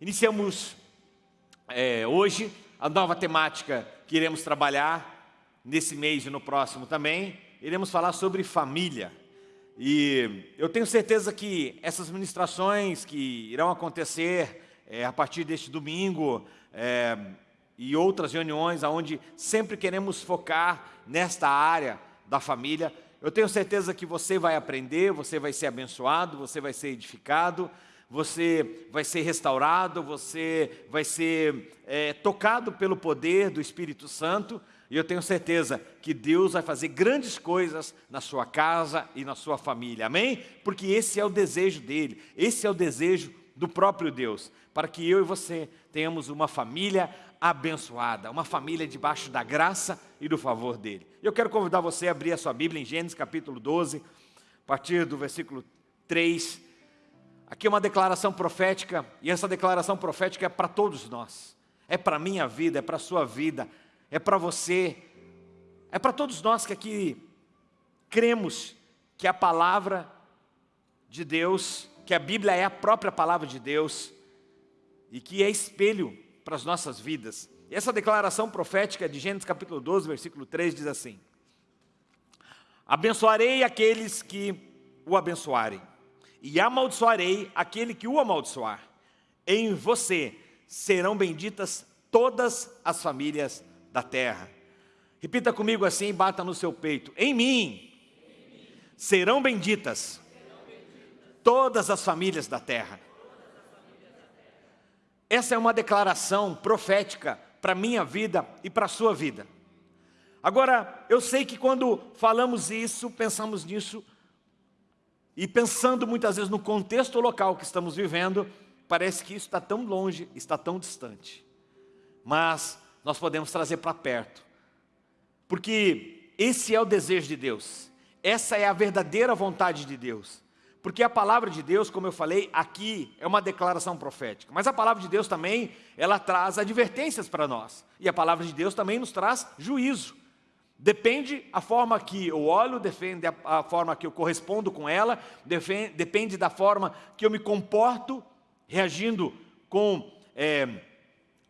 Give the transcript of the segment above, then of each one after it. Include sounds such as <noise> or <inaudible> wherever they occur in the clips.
Iniciamos é, hoje a nova temática que iremos trabalhar nesse mês e no próximo também. Iremos falar sobre família. E eu tenho certeza que essas ministrações que irão acontecer é, a partir deste domingo é, e outras reuniões onde sempre queremos focar nesta área da família, eu tenho certeza que você vai aprender, você vai ser abençoado, você vai ser edificado, você vai ser restaurado, você vai ser é, tocado pelo poder do Espírito Santo, e eu tenho certeza que Deus vai fazer grandes coisas na sua casa e na sua família, amém? Porque esse é o desejo dEle, esse é o desejo do próprio Deus, para que eu e você tenhamos uma família abençoada, uma família debaixo da graça e do favor dEle. Eu quero convidar você a abrir a sua Bíblia em Gênesis capítulo 12, a partir do versículo 3, Aqui é uma declaração profética, e essa declaração profética é para todos nós. É para a minha vida, é para a sua vida, é para você, é para todos nós que aqui cremos que a palavra de Deus, que a Bíblia é a própria palavra de Deus, e que é espelho para as nossas vidas. E essa declaração profética de Gênesis capítulo 12, versículo 3 diz assim: Abençoarei aqueles que o abençoarem e amaldiçoarei aquele que o amaldiçoar. Em você serão benditas todas as famílias da terra. Repita comigo assim, bata no seu peito. Em mim serão benditas todas as famílias da terra. Essa é uma declaração profética para a minha vida e para a sua vida. Agora, eu sei que quando falamos isso, pensamos nisso e pensando muitas vezes no contexto local que estamos vivendo, parece que isso está tão longe, está tão distante. Mas nós podemos trazer para perto. Porque esse é o desejo de Deus. Essa é a verdadeira vontade de Deus. Porque a palavra de Deus, como eu falei, aqui é uma declaração profética. Mas a palavra de Deus também, ela traz advertências para nós. E a palavra de Deus também nos traz juízo. Depende a forma que eu olho, depende a, forma que eu correspondo com ela, depende, depende da forma que eu me comporto, reagindo com, é,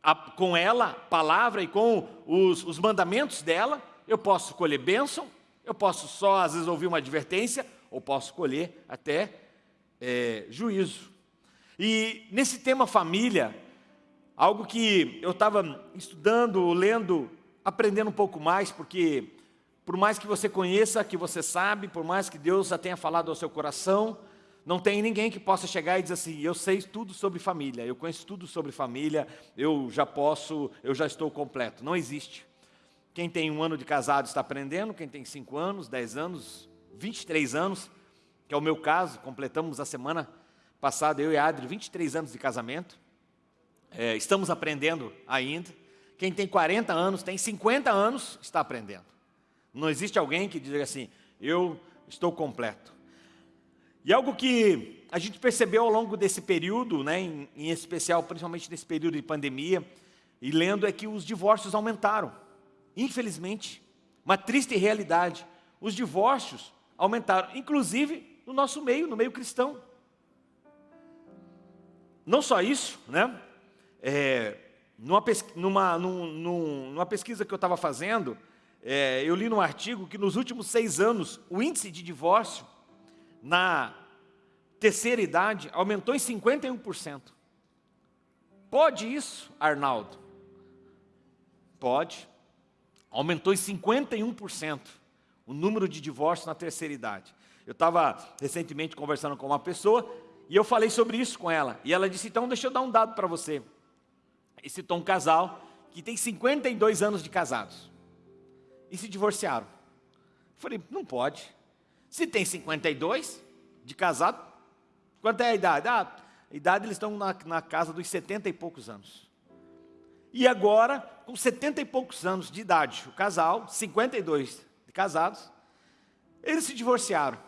a, com ela, palavra e com os, os mandamentos dela. Eu posso colher bênção, eu posso só às vezes ouvir uma advertência, ou posso colher até é, juízo. E nesse tema família, algo que eu estava estudando, lendo aprendendo um pouco mais, porque por mais que você conheça, que você sabe, por mais que Deus já tenha falado ao seu coração, não tem ninguém que possa chegar e dizer assim, eu sei tudo sobre família, eu conheço tudo sobre família, eu já posso, eu já estou completo. Não existe. Quem tem um ano de casado está aprendendo, quem tem cinco anos, dez anos, 23 anos, que é o meu caso, completamos a semana passada, eu e a Adri, 23 anos de casamento, é, estamos aprendendo ainda, quem tem 40 anos, tem 50 anos, está aprendendo. Não existe alguém que diga assim, eu estou completo. E algo que a gente percebeu ao longo desse período, né, em, em especial, principalmente nesse período de pandemia, e lendo, é que os divórcios aumentaram. Infelizmente, uma triste realidade. Os divórcios aumentaram, inclusive no nosso meio, no meio cristão. Não só isso, né? É, numa, numa, numa pesquisa que eu estava fazendo, é, eu li num artigo que nos últimos seis anos, o índice de divórcio na terceira idade aumentou em 51%. Pode isso, Arnaldo? Pode. Aumentou em 51% o número de divórcios na terceira idade. Eu estava recentemente conversando com uma pessoa e eu falei sobre isso com ela. E ela disse, então deixa eu dar um dado para você e citou um casal que tem 52 anos de casados e se divorciaram. Eu falei, não pode. Se tem 52 de casado, quanto é a idade? Ah, a idade eles estão na, na casa dos 70 e poucos anos. E agora, com 70 e poucos anos de idade, o casal, 52 de casados, eles se divorciaram.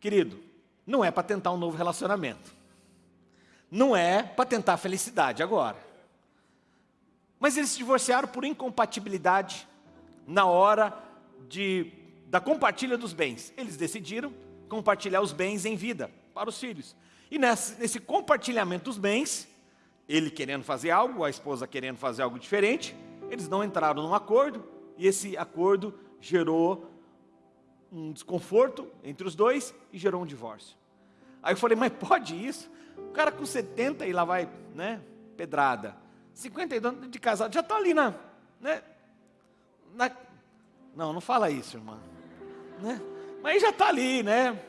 Querido, não é para tentar um novo relacionamento não é para tentar felicidade agora. Mas eles se divorciaram por incompatibilidade na hora de, da compartilha dos bens. Eles decidiram compartilhar os bens em vida para os filhos. E nesse, nesse compartilhamento dos bens, ele querendo fazer algo, a esposa querendo fazer algo diferente, eles não entraram num acordo, e esse acordo gerou um desconforto entre os dois e gerou um divórcio. Aí eu falei, mas pode isso? O cara com 70 e lá vai, né, pedrada. 52 anos de casado, já está ali na, né, na... Não, não fala isso, irmã. Né? Mas já está ali, né?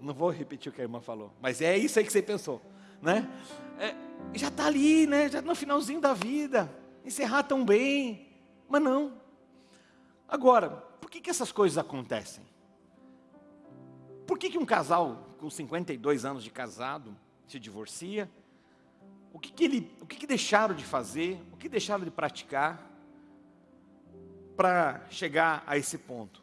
Não vou repetir o que a irmã falou, mas é isso aí que você pensou, né? É, já está ali, né? Já no finalzinho da vida, encerrar tão bem, mas não. Agora, por que, que essas coisas acontecem? Por que, que um casal com 52 anos de casado se divorcia? O que, que, ele, o que, que deixaram de fazer? O que deixaram de praticar para chegar a esse ponto?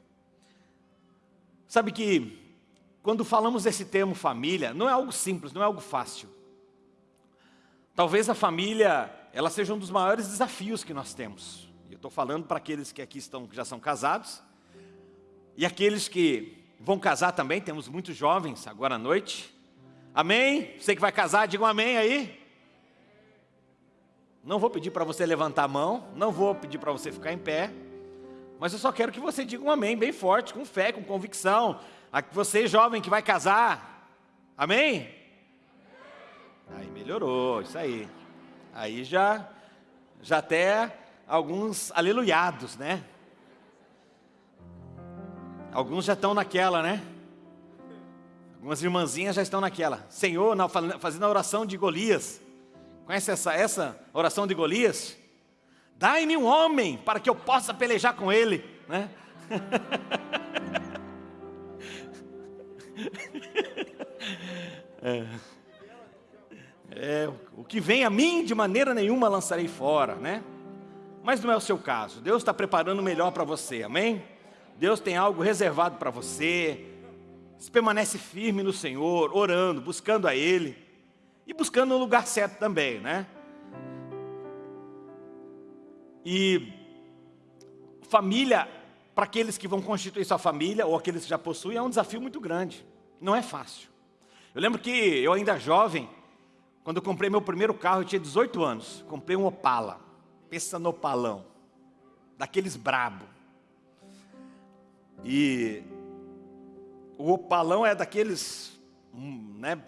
Sabe que quando falamos desse termo família, não é algo simples, não é algo fácil. Talvez a família, ela seja um dos maiores desafios que nós temos. Eu estou falando para aqueles que aqui estão, que já são casados, e aqueles que vão casar também, temos muitos jovens agora à noite. Amém? Você que vai casar, diga um amém aí. Não vou pedir para você levantar a mão, não vou pedir para você ficar em pé, mas eu só quero que você diga um amém bem forte, com fé, com convicção, você jovem que vai casar, amém? Aí melhorou, isso aí. Aí já, já até alguns aleluiados, né? Alguns já estão naquela, né? Algumas irmãzinhas já estão naquela. Senhor, fazendo a oração de Golias. Conhece essa, essa oração de Golias? Dai-me um homem para que eu possa pelejar com ele, né? <laughs> É. É, o que vem a mim de maneira nenhuma lançarei fora, né? Mas não é o seu caso. Deus está preparando o melhor para você, amém? Deus tem algo reservado para você. Você permanece firme no Senhor, orando, buscando a Ele e buscando o lugar certo também, né? E família, para aqueles que vão constituir sua família ou aqueles que já possuem, é um desafio muito grande. Não é fácil. Eu lembro que eu ainda jovem, quando eu comprei meu primeiro carro, eu tinha 18 anos. Comprei um Opala. Pensa no opalão. Daqueles brabo. E o opalão é daqueles, hum, né,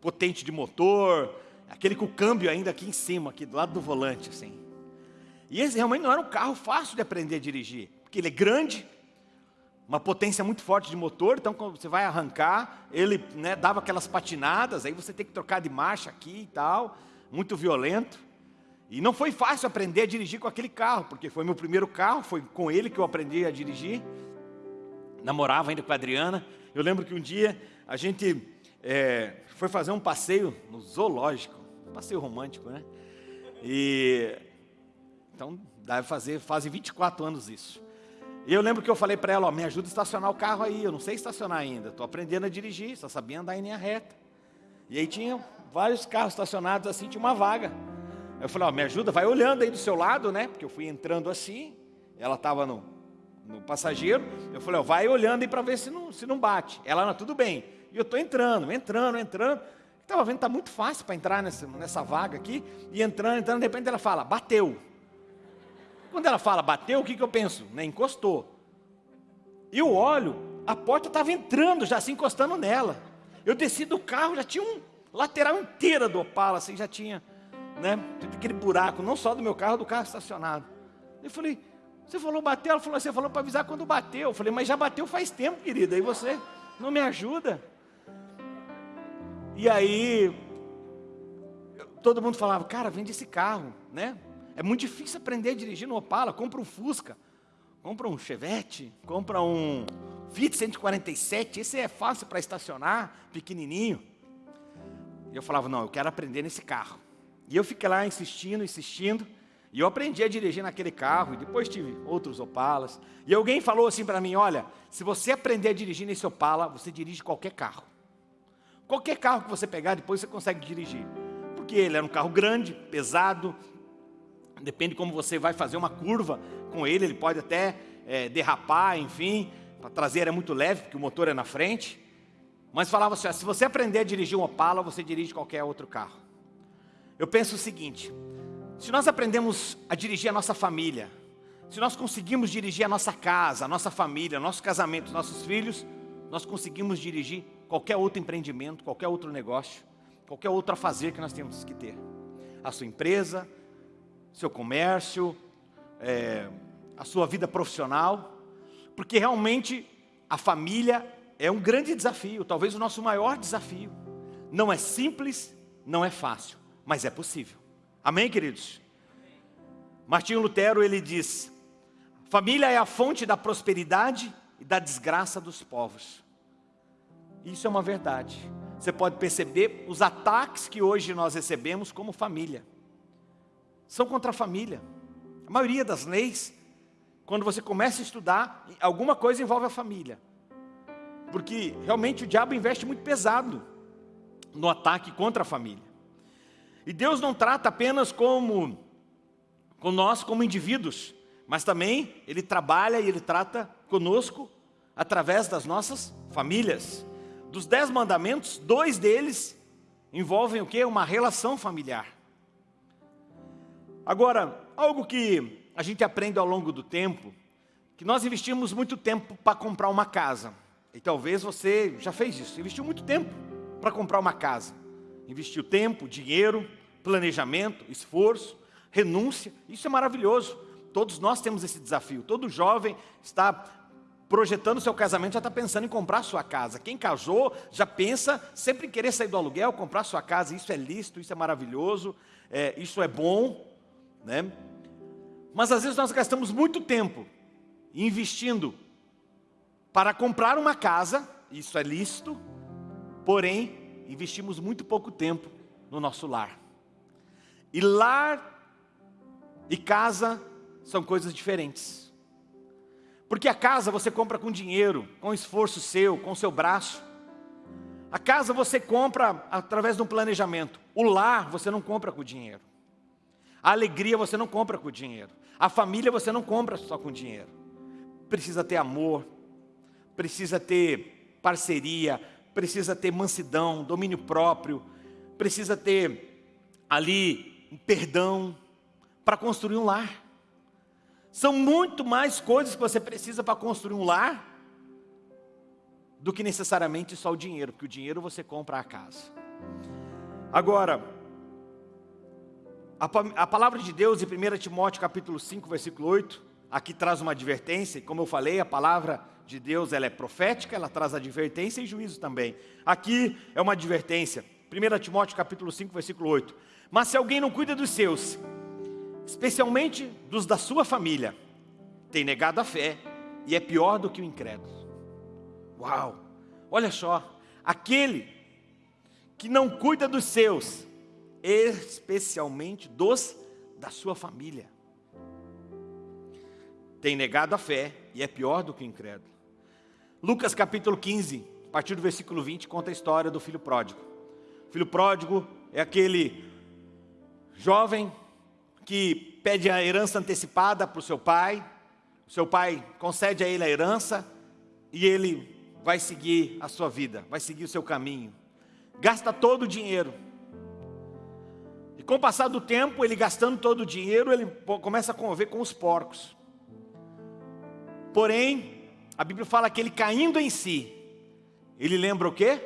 potente de motor, aquele com o câmbio ainda aqui em cima, aqui do lado do volante, assim. E esse realmente não era um carro fácil de aprender a dirigir, porque ele é grande, uma potência muito forte de motor, então quando você vai arrancar, ele né, dava aquelas patinadas, aí você tem que trocar de marcha aqui e tal, muito violento. E não foi fácil aprender a dirigir com aquele carro, porque foi meu primeiro carro, foi com ele que eu aprendi a dirigir. Namorava ainda com a Adriana. Eu lembro que um dia a gente é, foi fazer um passeio no zoológico, um passeio romântico, né? E então deve fazer, fazem 24 anos isso. E eu lembro que eu falei para ela, ó, me ajuda a estacionar o carro aí, eu não sei estacionar ainda, estou aprendendo a dirigir, só sabia andar em linha reta. E aí tinha vários carros estacionados assim, tinha uma vaga. Eu falei, ó, me ajuda, vai olhando aí do seu lado, né? Porque eu fui entrando assim, ela estava no, no passageiro, eu falei, ó, vai olhando aí para ver se não, se não bate. Ela, não, tudo bem. E eu estou entrando, entrando, entrando. Estava vendo, está muito fácil para entrar nessa, nessa vaga aqui. E entrando, entrando, de repente ela fala, bateu. Quando ela fala bateu, o que, que eu penso? Nem encostou. E eu olho, a porta estava entrando, já se encostando nela. Eu desci do carro, já tinha um lateral inteira do Opala, assim, já tinha, né, aquele buraco, não só do meu carro, do carro estacionado. Eu falei, você falou bateu? Ela falou, você falou para avisar quando bateu. Eu falei, mas já bateu faz tempo, querida, e você não me ajuda? E aí, todo mundo falava, cara, vende esse carro, né? É muito difícil aprender a dirigir no Opala, compra um Fusca, compra um Chevette, compra um Fiat 147, esse é fácil para estacionar, pequenininho. E eu falava, não, eu quero aprender nesse carro. E eu fiquei lá insistindo, insistindo, e eu aprendi a dirigir naquele carro, e depois tive outros Opalas. E alguém falou assim para mim, olha, se você aprender a dirigir nesse Opala, você dirige qualquer carro. Qualquer carro que você pegar, depois você consegue dirigir. Porque ele era um carro grande, pesado, Depende de como você vai fazer uma curva com ele, ele pode até é, derrapar, enfim. A traseira é muito leve, porque o motor é na frente. Mas falava assim: se você aprender a dirigir um Opala, você dirige qualquer outro carro. Eu penso o seguinte: se nós aprendemos a dirigir a nossa família, se nós conseguimos dirigir a nossa casa, a nossa família, nosso casamento, nossos filhos, nós conseguimos dirigir qualquer outro empreendimento, qualquer outro negócio, qualquer outro fazer que nós temos que ter. A sua empresa, seu comércio, é, a sua vida profissional, porque realmente a família é um grande desafio, talvez o nosso maior desafio. Não é simples, não é fácil, mas é possível. Amém, queridos? Martinho Lutero, ele diz, família é a fonte da prosperidade e da desgraça dos povos. Isso é uma verdade. Você pode perceber os ataques que hoje nós recebemos como família. São contra a família. A maioria das leis, quando você começa a estudar, alguma coisa envolve a família. Porque realmente o diabo investe muito pesado no ataque contra a família. E Deus não trata apenas como com nós como indivíduos, mas também Ele trabalha e Ele trata conosco através das nossas famílias. Dos dez mandamentos, dois deles envolvem o que? Uma relação familiar. Agora, algo que a gente aprende ao longo do tempo, que nós investimos muito tempo para comprar uma casa. E talvez você já fez isso, investiu muito tempo para comprar uma casa. Investiu tempo, dinheiro, planejamento, esforço, renúncia. Isso é maravilhoso. Todos nós temos esse desafio. Todo jovem está projetando seu casamento, já está pensando em comprar sua casa. Quem casou já pensa sempre em querer sair do aluguel, comprar sua casa. Isso é lícito, isso é maravilhoso, é, isso é bom. Né? Mas às vezes nós gastamos muito tempo investindo para comprar uma casa, isso é lícito, porém, investimos muito pouco tempo no nosso lar. E lar e casa são coisas diferentes. Porque a casa você compra com dinheiro, com esforço seu, com seu braço. A casa você compra através de um planejamento. O lar você não compra com dinheiro. A alegria você não compra com dinheiro. A família você não compra só com dinheiro. Precisa ter amor, precisa ter parceria, precisa ter mansidão, domínio próprio, precisa ter ali um perdão para construir um lar. São muito mais coisas que você precisa para construir um lar do que necessariamente só o dinheiro, porque o dinheiro você compra a casa. Agora, a, palavra de Deus em 1 Timóteo capítulo 5, versículo 8, aqui traz uma advertência, como eu falei, a palavra de Deus ela é profética, ela traz advertência e juízo também. Aqui é uma advertência, 1 Timóteo capítulo 5, versículo 8. Mas se alguém não cuida dos seus, especialmente dos da sua família, tem negado a fé e é pior do que o incrédulo. Uau! Olha só, aquele que não cuida dos seus, especialmente dos da sua família, tem negado a fé e é pior do que o incrédulo. Lucas capítulo 15, a partir do versículo 20, conta a história do filho pródigo. O filho pródigo é aquele jovem que pede a herança antecipada para o seu pai, o seu pai concede a ele a herança e ele vai seguir a sua vida, vai seguir o seu caminho. Gasta todo o dinheiro. E com o passar do tempo, ele gastando todo o dinheiro, ele começa a conviver com os porcos. Porém, a Bíblia fala que ele caindo em si, ele lembra o quê?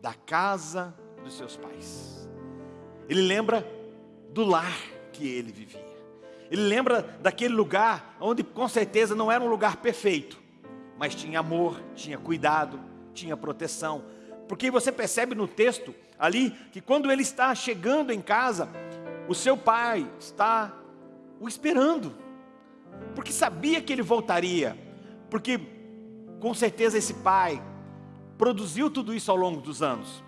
Da casa dos seus pais. Ele lembra do lar que ele vivia. Ele lembra daquele lugar onde com certeza não era um lugar perfeito, mas tinha amor, tinha cuidado, tinha proteção. Porque você percebe no texto ali que quando ele está chegando em casa, o seu pai está o esperando, porque sabia que ele voltaria, porque com certeza esse pai produziu tudo isso ao longo dos anos.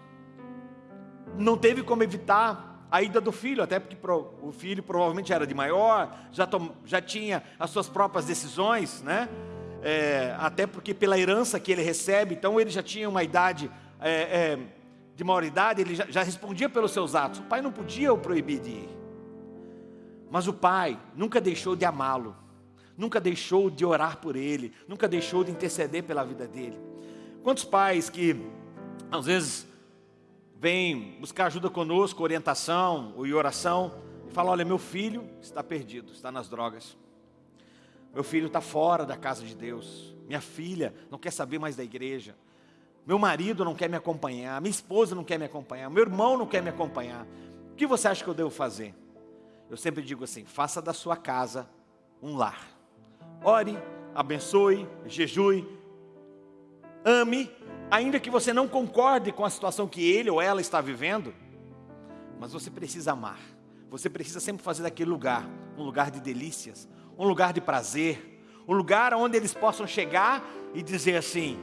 Não teve como evitar a ida do filho, até porque o filho provavelmente era de maior, já, tom, já tinha as suas próprias decisões, né? É, até porque pela herança que ele recebe, então ele já tinha uma idade é, é, de maioridade, ele já, já respondia pelos seus atos. O pai não podia o proibir de ir. Mas o pai nunca deixou de amá-lo, nunca deixou de orar por ele, nunca deixou de interceder pela vida dele. Quantos pais que às vezes vem buscar ajuda conosco, orientação e oração, e fala: Olha, meu filho está perdido, está nas drogas. Meu filho está fora da casa de Deus. Minha filha não quer saber mais da igreja. Meu marido não quer me acompanhar. Minha esposa não quer me acompanhar. Meu irmão não quer me acompanhar. O que você acha que eu devo fazer? Eu sempre digo assim: faça da sua casa um lar. Ore, abençoe, jejue, ame, ainda que você não concorde com a situação que ele ou ela está vivendo, mas você precisa amar. Você precisa sempre fazer daquele lugar um lugar de delícias, um lugar de prazer, um lugar onde eles possam chegar e dizer assim: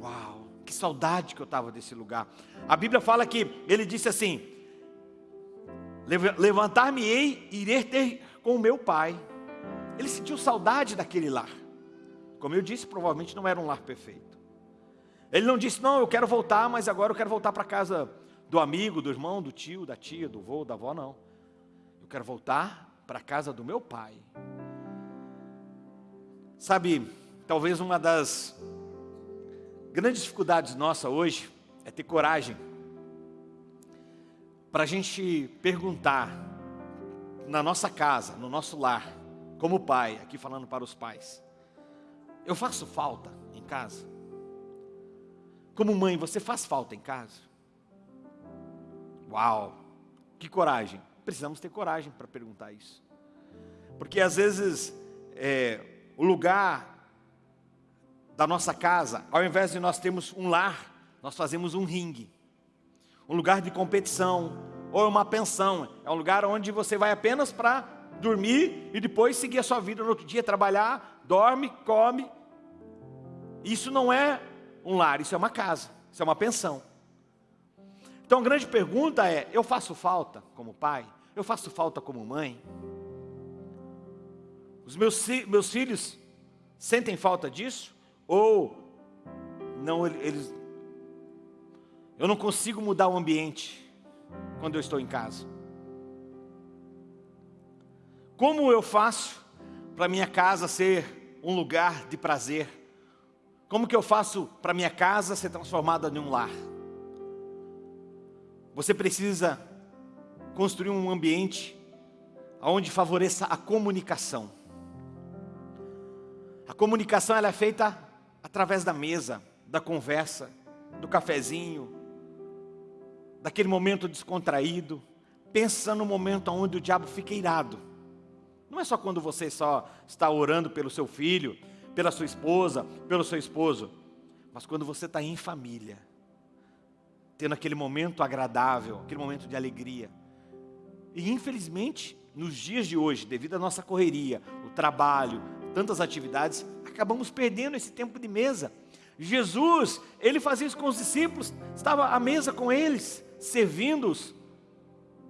Uau, que saudade que eu estava desse lugar. A Bíblia fala que ele disse assim: Levantar-me-ei e irei ter com o meu pai. Ele sentiu saudade daquele lar. Como eu disse, provavelmente não era um lar perfeito. Ele não disse, não, eu quero voltar, mas agora eu quero voltar para casa do amigo, do irmão, do tio, da tia, do avô, da avó, não. Eu quero voltar para a casa do meu pai. Sabe, talvez uma das grandes dificuldades nossa hoje é ter coragem para a gente perguntar na nossa casa, no nosso lar, como pai, aqui falando para os pais, eu faço falta em casa? Como mãe, você faz falta em casa? Uau, que coragem! Precisamos ter coragem para perguntar isso, porque às vezes é, o lugar da nossa casa, ao invés de nós termos um lar, nós fazemos um ringue, um lugar de competição, ou uma pensão, é um lugar onde você vai apenas para dormir e depois seguir a sua vida no outro dia, trabalhar, dorme, come. Isso não é um lar, isso é uma casa, isso é uma pensão. Então a grande pergunta é: eu faço falta como pai? Eu faço falta como mãe? Os meus, meus filhos sentem falta disso? Ou não, eles. Eu não consigo mudar o ambiente quando eu estou em casa? Como eu faço para minha casa ser um lugar de prazer? Como que eu faço para minha casa ser transformada em um lar? Você precisa construir um ambiente onde favoreça a comunicação. A comunicação ela é feita através da mesa, da conversa, do cafezinho, daquele momento descontraído. Pensa no momento onde o diabo fica irado não é só quando você só está orando pelo seu filho, pela sua esposa, pelo seu esposo, mas quando você está em família, tendo aquele momento agradável, aquele momento de alegria. E infelizmente, nos dias de hoje, devido à nossa correria, o trabalho, tantas atividades, acabamos perdendo esse tempo de mesa. Jesus, ele fazia isso com os discípulos, estava à mesa com eles, servindo-os,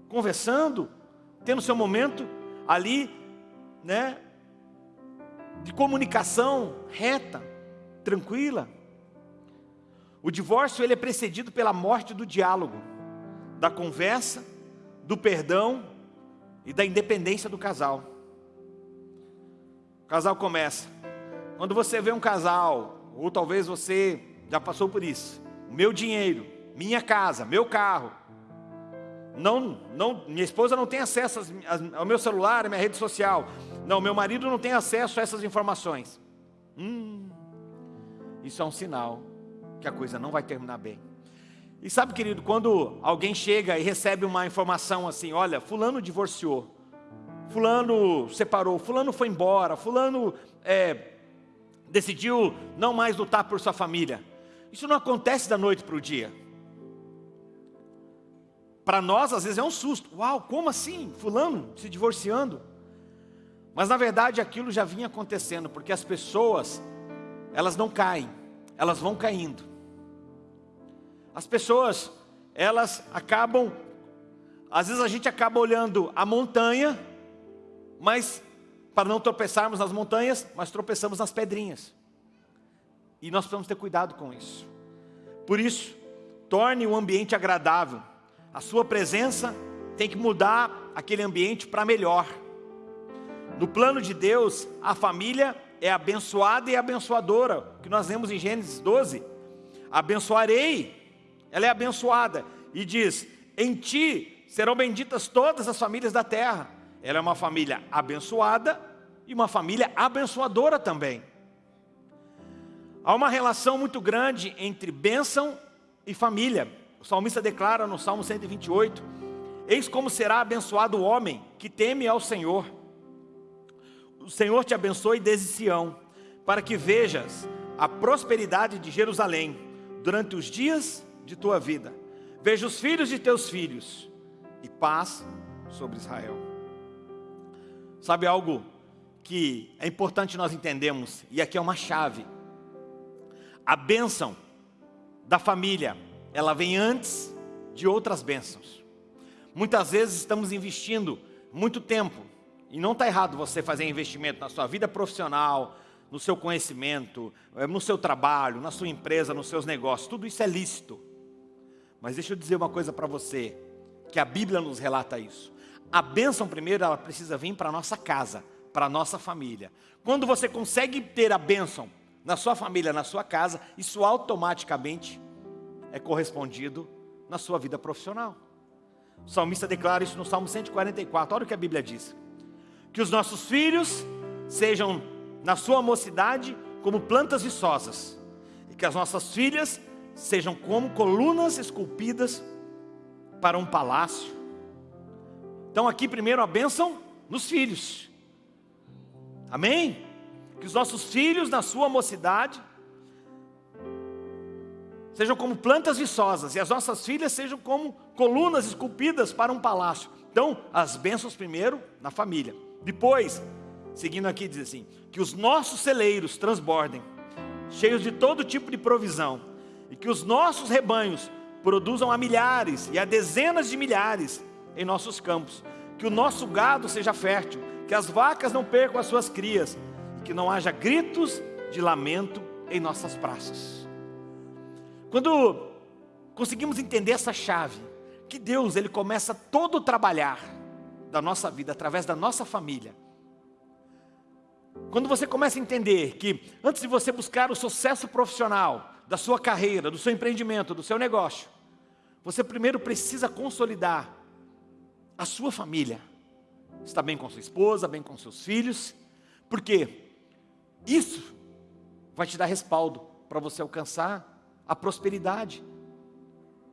conversando, tendo seu momento ali né, de comunicação reta, tranquila. O divórcio ele é precedido pela morte do diálogo, da conversa, do perdão e da independência do casal. O casal começa. Quando você vê um casal, ou talvez você já passou por isso, meu dinheiro, minha casa, meu carro, não, não, minha esposa não tem acesso ao meu celular, à minha rede social. Não, meu marido não tem acesso a essas informações. Hum, isso é um sinal que a coisa não vai terminar bem. E sabe, querido, quando alguém chega e recebe uma informação assim, olha, fulano divorciou, fulano separou, fulano foi embora, fulano é, decidiu não mais lutar por sua família. Isso não acontece da noite para o dia. Para nós, às vezes, é um susto. Uau, como assim? Fulano se divorciando? Mas na verdade aquilo já vinha acontecendo, porque as pessoas, elas não caem, elas vão caindo. As pessoas, elas acabam, às vezes a gente acaba olhando a montanha, mas para não tropeçarmos nas montanhas, mas tropeçamos nas pedrinhas. E nós precisamos ter cuidado com isso. Por isso, torne o ambiente agradável. A sua presença tem que mudar aquele ambiente para melhor. No plano de Deus, a família é abençoada e abençoadora, que nós lemos em Gênesis 12. Abençoarei ela é abençoada. E diz: Em ti serão benditas todas as famílias da terra. Ela é uma família abençoada e uma família abençoadora também. Há uma relação muito grande entre bênção e família. O salmista declara no Salmo 128: Eis como será abençoado o homem que teme ao Senhor. O Senhor te abençoe desde Sião, para que vejas a prosperidade de Jerusalém durante os dias de tua vida. Veja os filhos de teus filhos e paz sobre Israel. Sabe algo que é importante nós entendermos, e aqui é uma chave. A bênção da família, ela vem antes de outras bênçãos. Muitas vezes estamos investindo muito tempo, e não está errado você fazer investimento na sua vida profissional, no seu conhecimento, eh, no seu trabalho, na sua empresa, nos seus negócios, tudo isso é lícito. Mas deixa eu dizer uma coisa para você, que a Bíblia nos relata isso. A bênção primeiro, ela precisa vir para a nossa casa, para a nossa família. Quando você consegue ter a bênção na sua família, na sua casa, isso automaticamente é correspondido na sua vida profissional. O salmista declara isso no Salmo 144, olha o que a Bíblia diz. Que os nossos filhos sejam, na sua mocidade, como plantas viçosas, e que as nossas filhas sejam como colunas esculpidas para um palácio. Então aqui primeiro a bênção nos filhos. Amém? Que os nossos filhos na sua mocidade sejam como plantas viçosas e as nossas filhas sejam como colunas esculpidas para um palácio. Então, as bênçãos primeiro na família. Depois, seguindo aqui diz assim, que os nossos celeiros transbordem, cheios de todo tipo de provisão, e que os nossos rebanhos produzam a milhares e a dezenas de milhares em nossos campos, que o nosso gado seja fértil, que as vacas não percam as suas crias, que não haja gritos de lamento em nossas praças. Quando conseguimos entender essa chave, que Deus ele começa todo trabalhar da nossa vida através da nossa família. Quando você começa a entender que antes de você buscar o sucesso profissional, da sua carreira, do seu empreendimento, do seu negócio, você primeiro precisa consolidar a sua família. Está bem com sua esposa, bem com seus filhos, porque isso vai te dar respaldo para você alcançar a prosperidade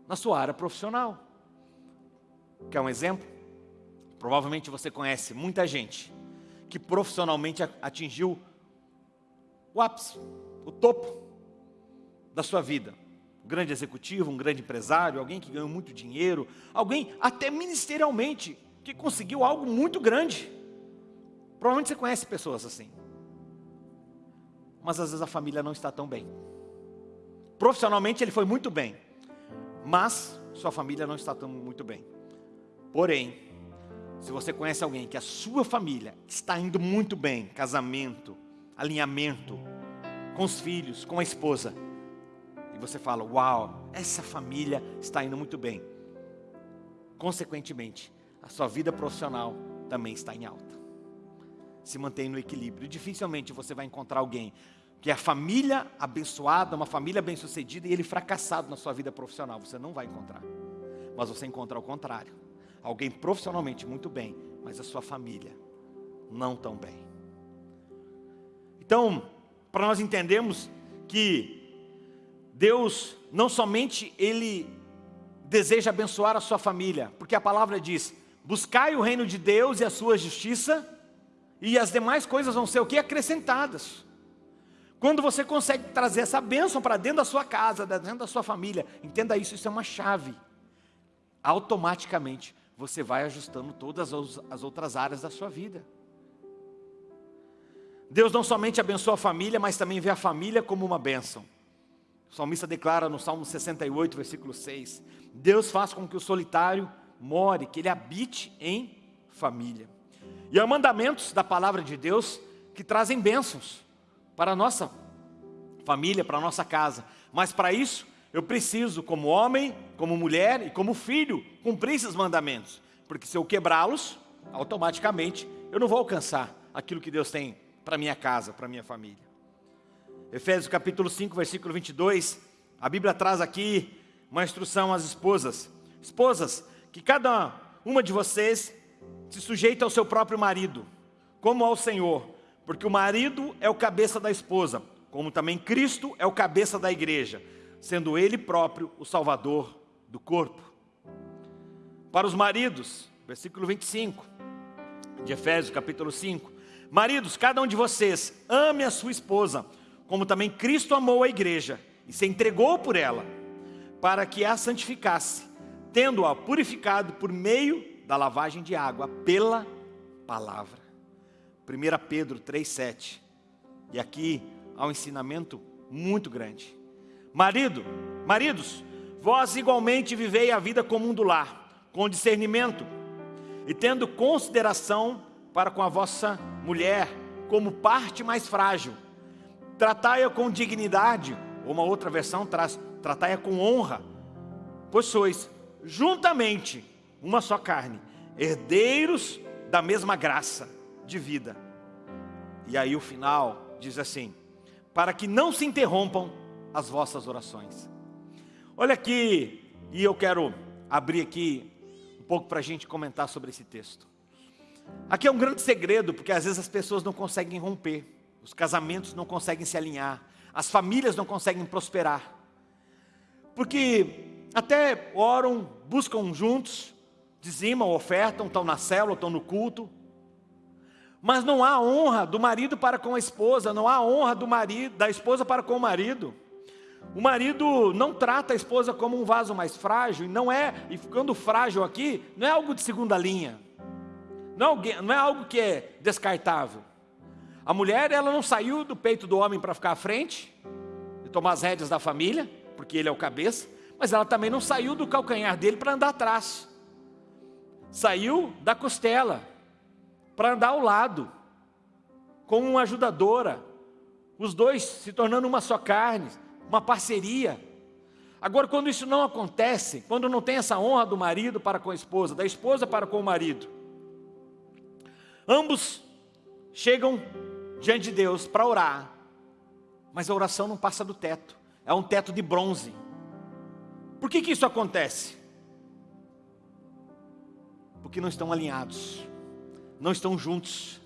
na sua área profissional. Quer um exemplo? Provavelmente você conhece muita gente que profissionalmente atingiu o ápice, o topo da sua vida. Um grande executivo, um grande empresário, alguém que ganhou muito dinheiro, alguém até ministerialmente que conseguiu algo muito grande. Provavelmente você conhece pessoas assim. Mas às vezes a família não está tão bem. Profissionalmente ele foi muito bem, mas sua família não está tão muito bem. Porém, se você conhece alguém que a sua família está indo muito bem, casamento, alinhamento, com os filhos, com a esposa, e você fala, uau, essa família está indo muito bem. Consequentemente, a sua vida profissional também está em alta. Se mantém no equilíbrio. Dificilmente você vai encontrar alguém que é a família abençoada, uma família bem-sucedida e ele fracassado na sua vida profissional. Você não vai encontrar. Mas você encontra ao contrário. Alguém profissionalmente muito bem, mas a sua família não tão bem. Então, para nós entendermos que Deus não somente Ele deseja abençoar a sua família, porque a palavra diz, buscai o reino de Deus e a sua justiça, e as demais coisas vão ser o que? Acrescentadas. Quando você consegue trazer essa bênção para dentro da sua casa, dentro da sua família, entenda isso, isso é uma chave. Automaticamente você vai ajustando todas as outras áreas da sua vida. Deus não somente abençoa a família, mas também vê a família como uma bênção. O salmista declara no Salmo 68, versículo 6, Deus faz com que o solitário more, que ele habite em família. E há mandamentos da palavra de Deus que trazem bênçãos para a nossa família, para a nossa casa. Mas para isso, eu preciso, como homem, como mulher e como filho, cumprir esses mandamentos. Porque se eu quebrá-los, automaticamente eu não vou alcançar aquilo que Deus tem para minha casa, para minha família. Efésios capítulo 5, versículo 22, a Bíblia traz aqui uma instrução às esposas. Esposas, que cada uma de vocês se sujeita ao seu próprio marido, como ao Senhor, porque o marido é o cabeça da esposa, como também Cristo é o cabeça da igreja, sendo ele próprio o salvador do corpo. Para os maridos, versículo 25 de Efésios, capítulo 5. Maridos, cada um de vocês ame a sua esposa, como também Cristo amou a igreja e se entregou por ela, para que a santificasse, tendo-a purificado por meio da lavagem de água pela palavra. 1 Pedro 3,7. E aqui há um ensinamento muito grande. Marido, maridos, vós igualmente vivei a vida comum do lar, com discernimento, e tendo consideração para com a vossa mulher, como parte mais frágil. Tratai-a com dignidade, ou uma outra versão traz, tratai-a com honra, pois sois juntamente uma só carne, herdeiros da mesma graça de vida. E aí o final diz assim: para que não se interrompam as vossas orações. Olha aqui, e eu quero abrir aqui um pouco para a gente comentar sobre esse texto. Aqui é um grande segredo, porque às vezes as pessoas não conseguem romper, os casamentos não conseguem se alinhar, as famílias não conseguem prosperar. Porque até oram, buscam juntos, dizimam, ofertam, estão na célula, estão no culto. Mas não há honra do marido para com a esposa, não há honra do marido, da esposa para com o marido. O marido não trata a esposa como um vaso mais frágil, e não é, e ficando frágil aqui, não é algo de segunda linha. Não é, não é algo que é descartável. A mulher, ela não saiu do peito do homem para ficar à frente, e tomar as rédeas da família, porque ele é o cabeça, mas ela também não saiu do calcanhar dele para andar atrás saiu da costela para andar ao lado, como uma ajudadora, os dois se tornando uma só carne, uma parceria. Agora, quando isso não acontece, quando não tem essa honra do marido para com a esposa, da esposa para com o marido, ambos chegam diante de Deus para orar, mas a oração não passa do teto, é um teto de bronze. Por que, que isso acontece? porque não estão alinhados, não estão juntos,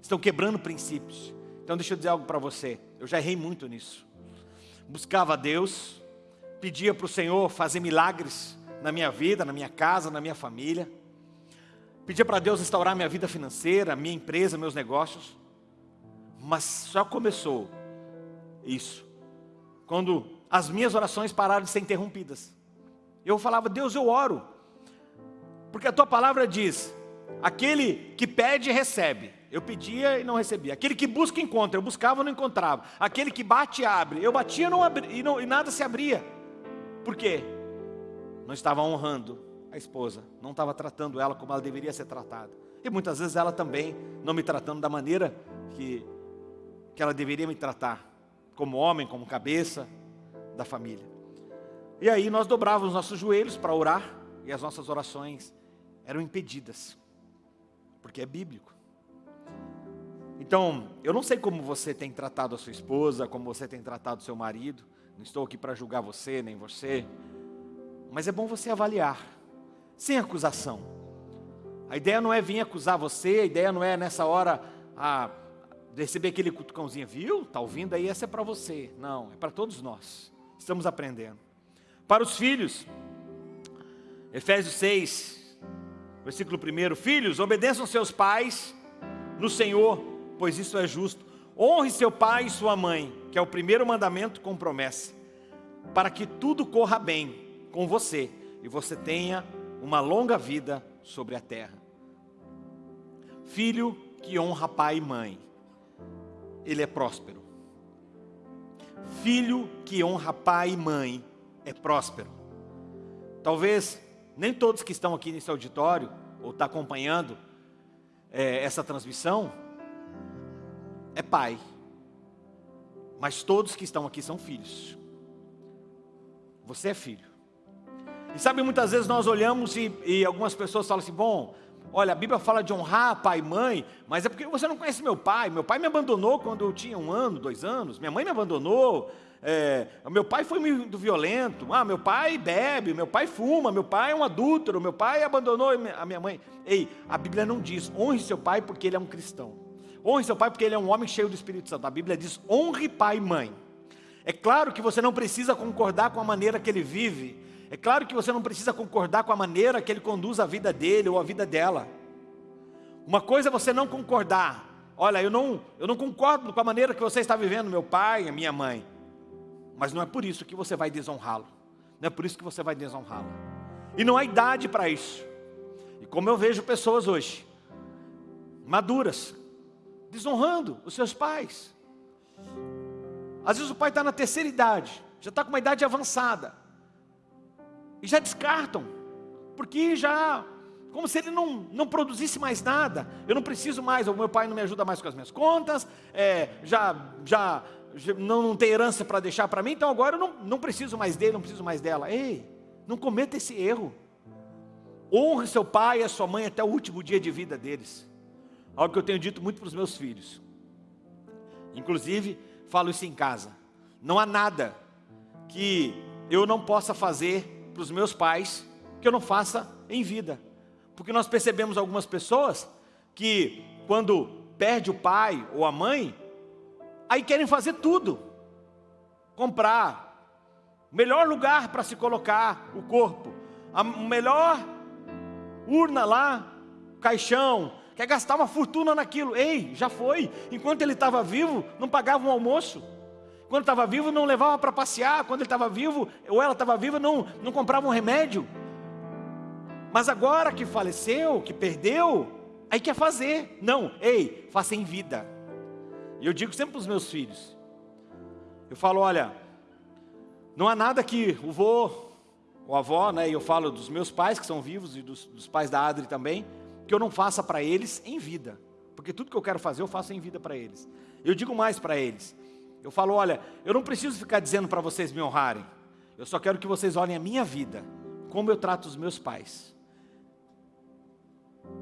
estão quebrando princípios. Então deixa eu dizer algo para você, eu já errei muito nisso. Buscava a Deus, pedia para o Senhor fazer milagres na minha vida, na minha casa, na minha família. Pedia para Deus restaurar minha vida financeira, minha empresa, meus negócios. Mas só começou isso quando as minhas orações pararam de ser interrompidas. Eu falava, Deus, eu oro, porque a tua palavra diz: aquele que pede, recebe. Eu pedia e não recebia. Aquele que busca, encontra. Eu buscava e não encontrava. Aquele que bate, abre. Eu batia não abri, e, não, e nada se abria. Por quê? Não estava honrando a esposa. Não estava tratando ela como ela deveria ser tratada. E muitas vezes ela também não me tratando da maneira que, que ela deveria me tratar. Como homem, como cabeça da família. E aí nós dobrávamos nossos joelhos para orar. E as nossas orações eram impedidas, porque é bíblico. Então, eu não sei como você tem tratado a sua esposa, como você tem tratado o seu marido, não estou aqui para julgar você, nem você, mas é bom você avaliar, sem acusação. A ideia não é vir acusar você, a ideia não é nessa hora a, receber aquele cutucãozinho, viu? Está ouvindo aí, essa é para você. Não, é para todos nós, estamos aprendendo. Para os filhos, Efésios 6, Versículo 1: Filhos, obedeçam seus pais no Senhor, pois isso é justo. Honre seu pai e sua mãe, que é o primeiro mandamento com promessa, para que tudo corra bem com você e você tenha uma longa vida sobre a terra. Filho que honra pai e mãe, ele é próspero. Filho que honra pai e mãe é próspero. Talvez nem todos que estão aqui nesse auditório, ou estão tá acompanhando é, essa transmissão, é pai. Mas todos que estão aqui são filhos. Você é filho. E sabe, muitas vezes nós olhamos e, e algumas pessoas falam assim: bom, Olha, a Bíblia fala de honrar pai e mãe, mas é porque você não conhece meu pai. Meu pai me abandonou quando eu tinha um ano, dois anos. Minha mãe me abandonou. É, meu pai foi muito violento. Ah, meu pai bebe, meu pai fuma, meu pai é um adúltero, meu pai abandonou a minha mãe. Ei, a Bíblia não diz honre seu pai porque ele é um cristão. Honre seu pai porque ele é um homem cheio do Espírito Santo. A Bíblia diz honre pai e mãe. É claro que você não precisa concordar com a maneira que ele vive. É claro que você não precisa concordar com a maneira que ele conduz a vida dele ou a vida dela. Uma coisa é você não concordar. Olha, eu não, eu não concordo com a maneira que você está vivendo, meu pai, a minha mãe. Mas não é por isso que você vai desonrá-lo. Não é por isso que você vai desonrá-lo. E não há idade para isso. E como eu vejo pessoas hoje, maduras, desonrando os seus pais. Às vezes o pai está na terceira idade, já está com uma idade avançada. E já descartam, porque já, como se ele não, não produzisse mais nada. Eu não preciso mais, o meu pai não me ajuda mais com as minhas contas, é, já, já, já não, não tem herança para deixar para mim, então agora eu não, não preciso mais dele, não preciso mais dela. Ei, não cometa esse erro. Honre seu pai e a sua mãe até o último dia de vida deles. Algo que eu tenho dito muito para os meus filhos. Inclusive, falo isso em casa. Não há nada que eu não possa fazer para os meus pais que eu não faça em vida. Porque nós percebemos algumas pessoas que quando perde o pai ou a mãe, aí querem fazer tudo. Comprar melhor lugar para se colocar o corpo, a melhor urna lá, caixão, quer gastar uma fortuna naquilo. Ei, já foi. Enquanto ele estava vivo, não pagava um almoço. Quando estava vivo, não levava para passear. Quando ele estava vivo, ou ela estava viva, não, não comprava um remédio. Mas agora que faleceu, que perdeu, aí quer fazer. Não, ei, faça em vida. E eu digo sempre para os meus filhos. Eu falo, olha, não há nada que o vô, o avó, né, e eu falo dos meus pais que são vivos e dos, dos pais da Adri também, que eu não faça para eles em vida. Porque tudo que eu quero fazer, eu faço em vida para eles. Eu digo mais para eles. Eu falo, olha, eu não preciso ficar dizendo para vocês me honrarem. Eu só quero que vocês olhem a minha vida, como eu trato os meus pais.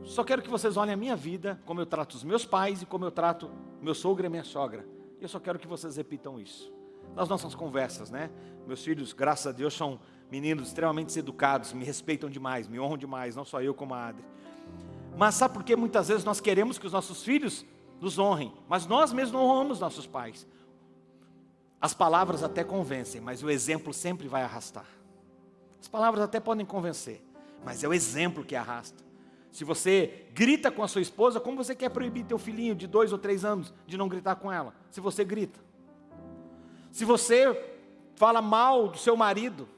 Só quero que vocês olhem a minha vida, como eu trato os meus pais e como eu trato meu sogro e minha sogra. Eu só quero que vocês repitam isso. Nas nossas conversas, né? Meus filhos, graças a Deus, são meninos extremamente educados, me respeitam demais, me honram demais, não só eu como a Adri. Mas sabe por que muitas vezes nós queremos que os nossos filhos nos honrem, mas nós mesmos não honramos nossos pais? As palavras até convencem, mas o exemplo sempre vai arrastar. As palavras até podem convencer, mas é o exemplo que arrasta. Se você grita com a sua esposa, como você quer proibir teu filhinho de dois ou três anos de não gritar com ela? Se você grita. Se você fala mal do seu marido,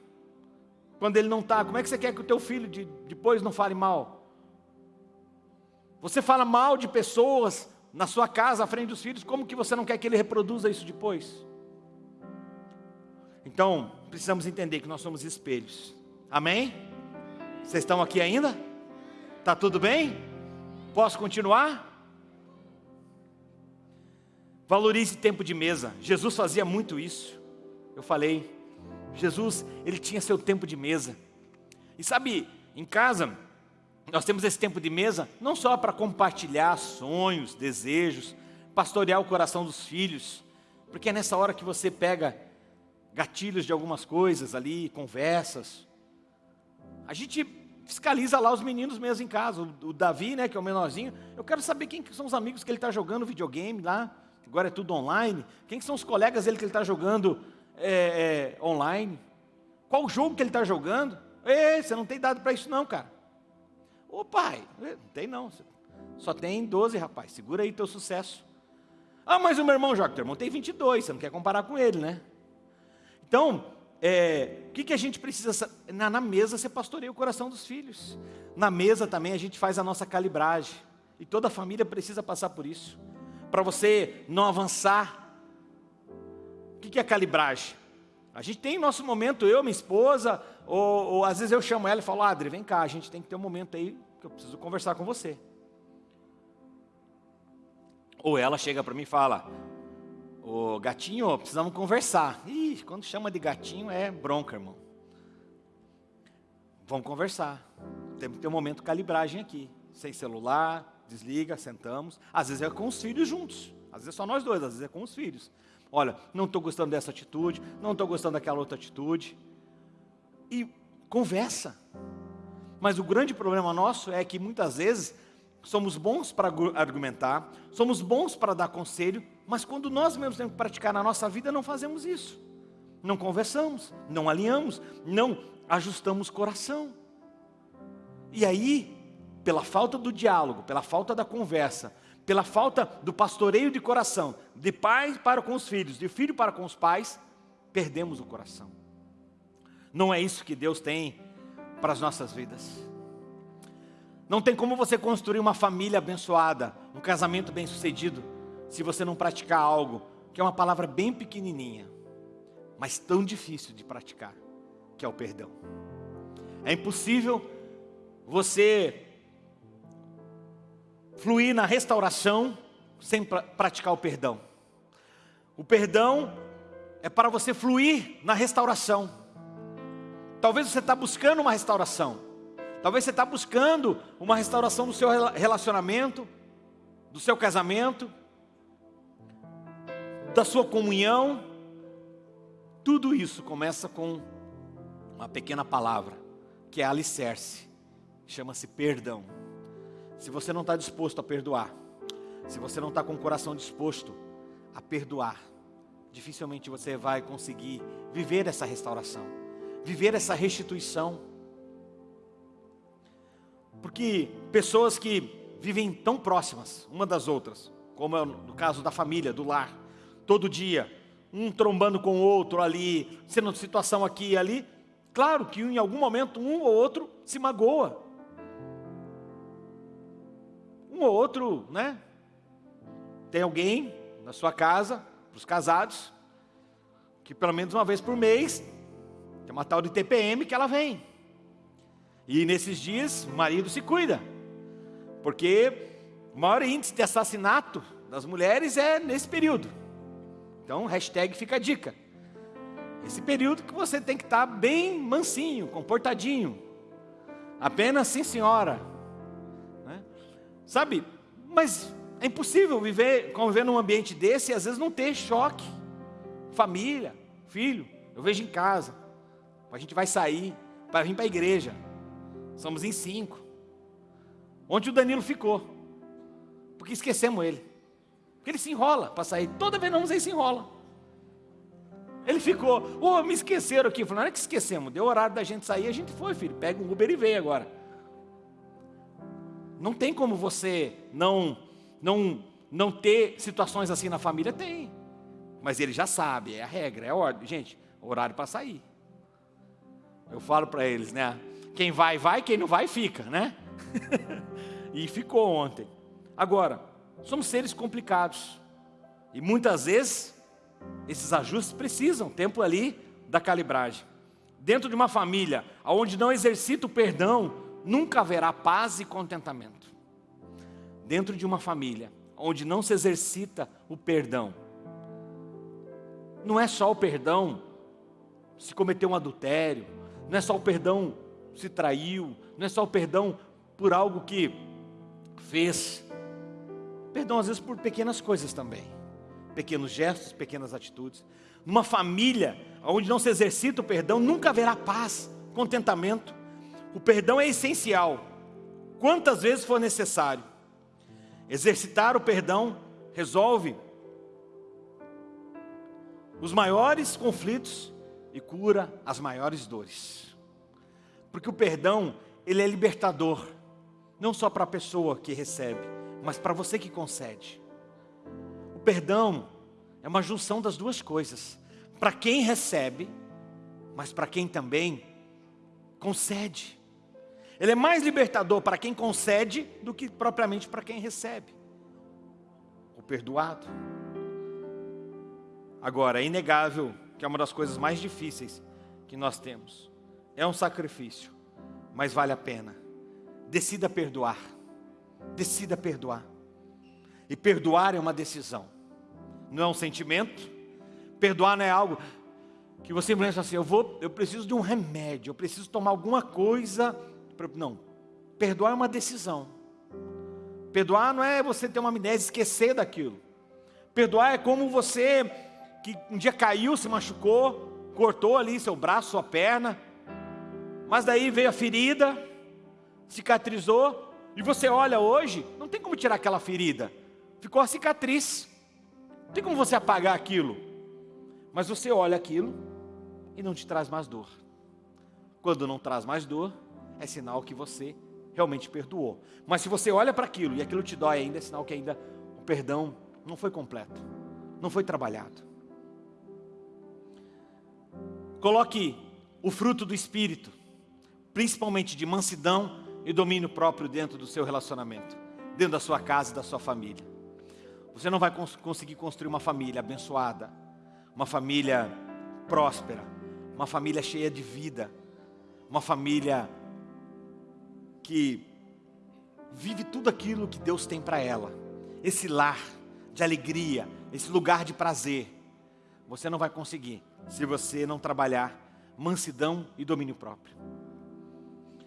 quando ele não está, como é que você quer que o teu filho de, depois não fale mal? Você fala mal de pessoas na sua casa, à frente dos filhos, como que você não quer que ele reproduza isso depois? Então, precisamos entender que nós somos espelhos. Amém? Vocês estão aqui ainda? Tá tudo bem? Posso continuar? Valorize tempo de mesa. Jesus fazia muito isso. Eu falei, Jesus, ele tinha seu tempo de mesa. E sabe, em casa, nós temos esse tempo de mesa não só para compartilhar sonhos, desejos, pastorear o coração dos filhos, porque é nessa hora que você pega gatilhos de algumas coisas ali, conversas. A gente fiscaliza lá os meninos mesmo em casa, o, Davi, né, que é o menorzinho, eu quero saber quem são os amigos que ele está jogando videogame lá, agora é tudo online, quem são os colegas dele que ele está jogando é, é, online, qual o jogo que ele está jogando, Ei, você não tem dado para isso não, cara. Ô pai, não tem não. Só tem 12, rapaz. Segura aí teu sucesso. Ah, mas o meu irmão joga. Teu irmão tem 22, você não quer comparar com ele, né? Então, é, o que, que a gente precisa? Na, na mesa você pastoreia o coração dos filhos. Na mesa também a gente faz a nossa calibragem. E toda a família precisa passar por isso. Para você não avançar. O que, que é calibragem? A gente tem nosso momento, eu, minha esposa, ou, ou, às vezes eu chamo ela e falo, Adri, vem cá, a gente tem que ter um momento aí que eu preciso conversar com você. Ou ela chega para mim e fala, ô gatinho, precisamos conversar. Ih, quando chama de gatinho é bronca, irmão. Vamos conversar. Tem que ter um momento de calibragem aqui. sem celular, desliga, sentamos. Às vezes é com os filhos juntos. Às vezes é só nós dois, às vezes é com os filhos. Olha, não estou gostando dessa atitude, não estou gostando daquela outra atitude. E conversa. Mas o grande problema nosso é que muitas vezes somos bons para argumentar, somos bons para dar conselho, mas quando nós mesmos temos que praticar na nossa vida, não fazemos isso. Não conversamos, não alinhamos, não ajustamos coração. E aí, pela falta do diálogo, pela falta da conversa, pela falta do pastoreio de coração, de pai para com os filhos, de filho para com os pais, perdemos o coração. Não é isso que Deus tem para as nossas vidas. Não tem como você construir uma família abençoada, um casamento bem sucedido, se você não praticar algo, que é uma palavra bem pequenininha, mas tão difícil de praticar, que é o perdão. É impossível você fluir na restauração sem pra, praticar o perdão. O perdão é para você fluir na restauração. Talvez você está buscando uma restauração. Talvez você está buscando uma restauração do seu relacionamento, do seu casamento, da sua comunhão. Tudo isso começa com uma pequena palavra, que é alicerce. Chama-se perdão. Se você não está disposto a perdoar, se você não está com o coração disposto a perdoar, dificilmente você vai conseguir viver essa restauração, viver essa restituição. Porque pessoas que vivem tão próximas uma das outras, como é no caso da família, do lar, todo dia, um trombando com o outro ali, sendo situação aqui e ali, claro que em algum momento um ou outro se magoa, um ou outro, né? Tem alguém na sua casa, para os casados, que pelo menos uma vez por mês, tem uma tal de TPM que ela vem. E nesses dias, o marido se cuida. Porque o maior índice de assassinato das mulheres é nesse período. Então, hashtag fica a dica. Esse período que você tem que estar bem mansinho, comportadinho. Apenas sim, senhora Sabe? Mas é impossível viver, conviver num ambiente desse e às vezes não ter choque. Família, filho, eu vejo em casa. A gente vai sair para vir para a igreja. Somos em cinco. Onde o Danilo ficou. Porque esquecemos ele. Porque ele se enrola para sair. Toda vez não ele se enrola. Ele ficou, ô, oh, me esqueceram aqui. Falei, não é que esquecemos, deu horário da gente sair, a gente foi, filho. Pega um Uber e veio agora. Não tem como você não, não, não ter situações assim na família? Tem. Mas ele já sabe, é a regra, é a ordem. Gente, horário para sair. Eu falo para eles, né? Quem vai, vai, quem não vai, fica, né? <laughs> e ficou ontem. Agora, somos seres complicados. E muitas vezes, esses ajustes precisam, tempo ali da calibragem. Dentro de uma família, onde não exercita o perdão, nunca haverá paz e contentamento. Dentro de uma família onde não se exercita o perdão, não é só o perdão se cometeu um adultério, não é só o perdão se traiu, não é só o perdão por algo que fez. Perdão às vezes por pequenas coisas também, pequenos gestos, pequenas atitudes. Numa família onde não se exercita o perdão, nunca haverá paz, contentamento. O perdão é essencial, quantas vezes for necessário. Exercitar o perdão resolve os maiores conflitos e cura as maiores dores. Porque o perdão, ele é libertador, não só para a pessoa que recebe, mas para você que concede. O perdão é uma junção das duas coisas, para quem recebe, mas para quem também concede. Ele é mais libertador para quem concede do que propriamente para quem recebe. O perdoado. Agora, é inegável que é uma das coisas mais difíceis que nós temos. É um sacrifício, mas vale a pena. Decida perdoar. Decida perdoar. E perdoar é uma decisão. Não é um sentimento. Perdoar não é algo que você pensa assim, eu vou, eu preciso de um remédio, eu preciso tomar alguma coisa não, perdoar é uma decisão. Perdoar não é você ter uma amnésia esquecer daquilo. Perdoar é como você que um dia caiu, se machucou, cortou ali seu braço, sua perna, mas daí veio a ferida, cicatrizou, e você olha hoje, não tem como tirar aquela ferida, ficou a cicatriz, não tem como você apagar aquilo, mas você olha aquilo e não te traz mais dor. Quando não traz mais dor, é sinal que você realmente perdoou. Mas se você olha para aquilo e aquilo te dói ainda, é sinal que ainda o perdão não foi completo, não foi trabalhado. Coloque o fruto do Espírito, principalmente de mansidão e domínio próprio dentro do seu relacionamento, dentro da sua casa e da sua família. Você não vai cons conseguir construir uma família abençoada, uma família próspera, uma família cheia de vida, uma família que vive tudo aquilo que Deus tem para ela. Esse lar de alegria, esse lugar de prazer. Você não vai conseguir se você não trabalhar mansidão e domínio próprio.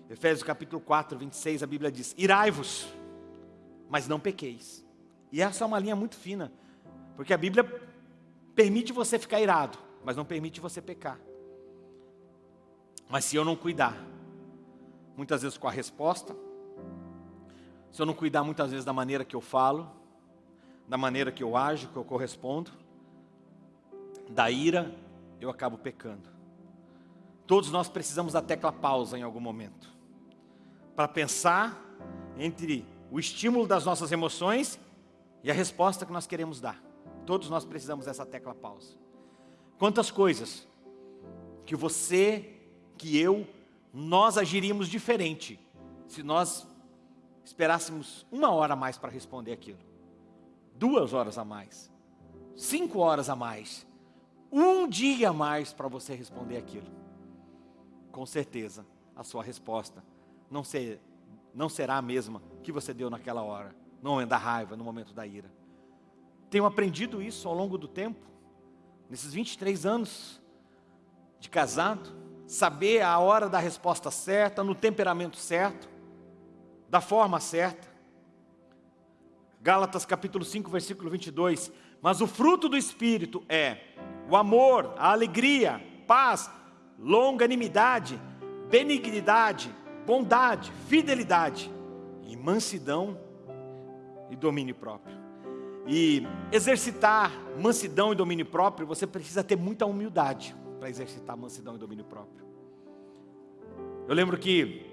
Efésios capítulo 4, 26, a Bíblia diz: Irai-vos, mas não pequeis. E essa é uma linha muito fina, porque a Bíblia permite você ficar irado, mas não permite você pecar. Mas se eu não cuidar, muitas vezes com a resposta, se eu não cuidar muitas vezes da maneira que eu falo, da maneira que eu ajo, que eu correspondo, da ira, eu acabo pecando. Todos nós precisamos da tecla pausa em algum momento para pensar entre o estímulo das nossas emoções e a resposta que nós queremos dar. Todos nós precisamos dessa tecla pausa. Quantas coisas que você, que eu, nós agiríamos diferente se nós esperássemos uma hora a mais para responder aquilo, duas horas a mais, cinco horas a mais, um dia a mais para você responder aquilo. Com certeza, a sua resposta não, ser, não será a mesma que você deu naquela hora, no momento da raiva, no momento da ira. Tenho aprendido isso ao longo do tempo, nesses 23 anos de casado, saber a hora da resposta certa, no temperamento certo, da forma certa. Gálatas capítulo 5, versículo 22. Mas o fruto do Espírito é o amor, a alegria, paz, longanimidade, benignidade, bondade, fidelidade e mansidão e domínio próprio. E exercitar mansidão e domínio próprio, você precisa ter muita humildade para exercitar mansidão e domínio próprio. Eu lembro que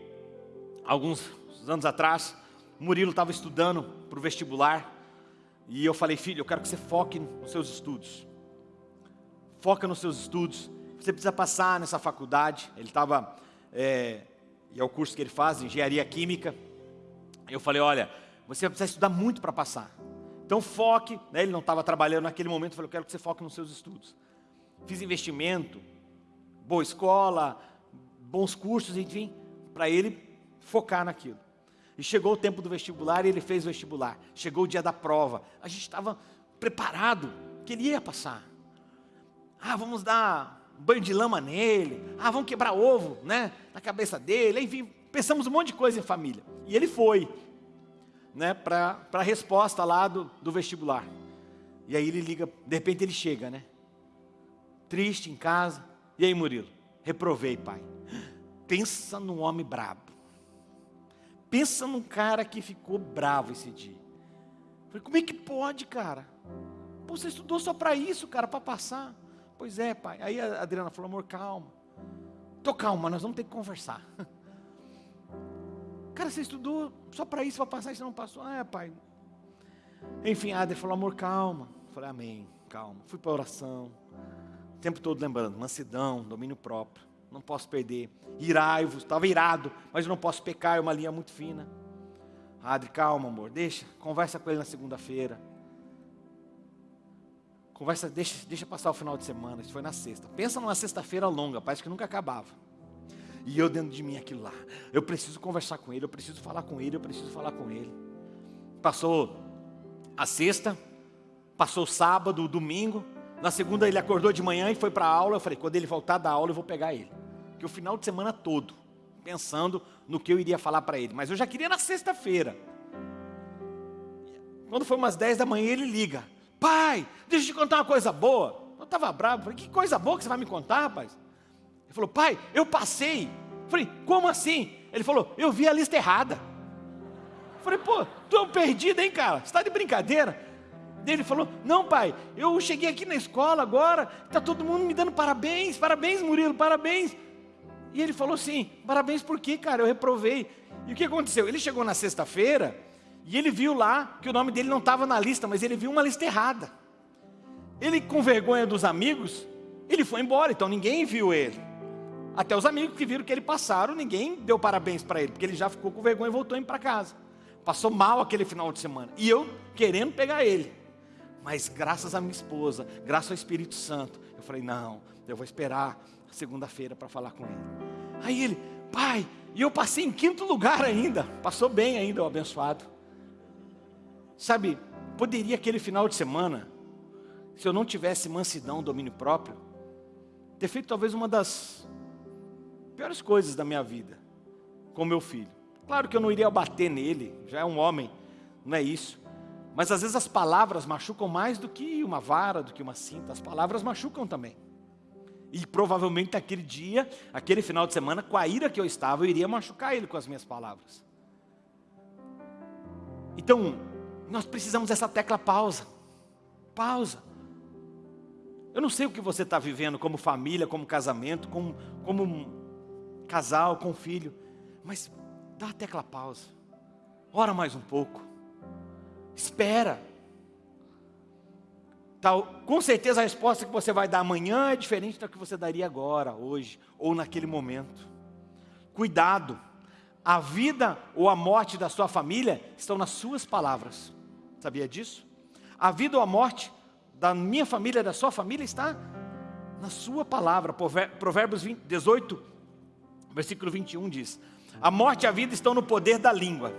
alguns anos atrás, Murilo estava estudando para o vestibular e eu falei, filho, eu quero que você foque nos seus estudos. Foca nos seus estudos. Você precisa passar nessa faculdade. Ele estava é, e é o curso que ele faz, engenharia química. Eu falei, olha, você vai precisar estudar muito para passar. Então foque, né, ele não estava trabalhando naquele momento, eu falei, eu quero que você foque nos seus estudos. Fiz investimento, boa escola, bons cursos, enfim, para ele focar naquilo. E chegou o tempo do vestibular e ele fez o vestibular. Chegou o dia da prova. A gente estava preparado que ele ia passar. Ah, vamos dar banho de lama nele, ah, vamos quebrar ovo, né, na cabeça dele, enfim, pensamos um monte de coisa em família. E ele foi, né, para a resposta lá do, do vestibular. E aí ele liga, de repente ele chega, né, triste em casa. E aí Murilo, reprovei pai. Pensa num homem brabo. Pensa num cara que ficou bravo esse dia. Falei, como é que pode, cara? Pô, você estudou só para isso, cara, para passar. Pois é, pai. Aí a Adriana falou, amor, calma. Tô calma, nós vamos ter que conversar. <laughs> Cara, você estudou só para isso, para passar você não passou? Ah, é, pai. Enfim, a Adriana falou, amor, calma. falei, amém, calma. Fui para oração. O tempo todo lembrando, mansidão, domínio próprio. Não posso perder. Irai-vos, estava irado, mas eu não posso pecar, é uma linha muito fina. Adri, calma, amor, deixa, conversa com ele na segunda-feira. Conversa, deixa, deixa passar o final de semana, isso foi na sexta. Pensa numa sexta-feira longa, parece que nunca acabava. E eu dentro de mim aquilo lá. Eu preciso conversar com ele, eu preciso falar com ele, eu preciso falar com ele. Passou a sexta, passou o sábado, o domingo. Na segunda ele acordou de manhã e foi para a aula. Eu falei, quando ele voltar da aula eu vou pegar ele. Que o final de semana todo, pensando no que eu iria falar para ele. Mas eu já queria na sexta-feira. Quando foi umas 10 da manhã, ele liga. Pai, deixa eu te contar uma coisa boa. Eu estava bravo, falei, que coisa boa que você vai me contar, rapaz? Ele falou, pai, eu passei. Eu falei, como assim? Ele falou, eu vi a lista errada. Eu falei, pô, tu é um perdido, hein, cara? Você está de brincadeira? Ele falou, não, pai, eu cheguei aqui na escola agora, está todo mundo me dando parabéns, parabéns, Murilo, parabéns. E ele falou assim, parabéns por quê, cara? Eu reprovei. E o que aconteceu? Ele chegou na sexta-feira e ele viu lá que o nome dele não estava na lista, mas ele viu uma lista errada. Ele, com vergonha dos amigos, ele foi embora, então ninguém viu ele. Até os amigos que viram que ele passaram, ninguém deu parabéns para ele, porque ele já ficou com vergonha e voltou para casa. Passou mal aquele final de semana. E eu querendo pegar ele. Mas graças à minha esposa, graças ao Espírito Santo, eu falei: não, eu vou esperar segunda-feira para falar com ele. Aí ele, pai, e eu passei em quinto lugar ainda. Passou bem ainda, o abençoado. Sabe, poderia aquele final de semana se eu não tivesse mansidão, domínio próprio, ter feito talvez uma das piores coisas da minha vida com meu filho. Claro que eu não iria bater nele, já é um homem, não é isso. Mas às vezes as palavras machucam mais do que uma vara, do que uma cinta. As palavras machucam também. E provavelmente naquele dia, aquele final de semana, com a ira que eu estava, eu iria machucar ele com as minhas palavras. Então, nós precisamos dessa tecla pausa. Pausa. Eu não sei o que você está vivendo como família, como casamento, como, como um casal, com filho. Mas dá a tecla pausa. Ora mais um pouco. Espera. Tal, com certeza a resposta que você vai dar amanhã é diferente da que você daria agora, hoje, ou naquele momento. Cuidado. A vida ou a morte da sua família estão nas suas palavras. Sabia disso? A vida ou a morte da minha família, da sua família, está na sua palavra. Provérbios 20, 18, versículo 21 diz: A morte e a vida estão no poder da língua.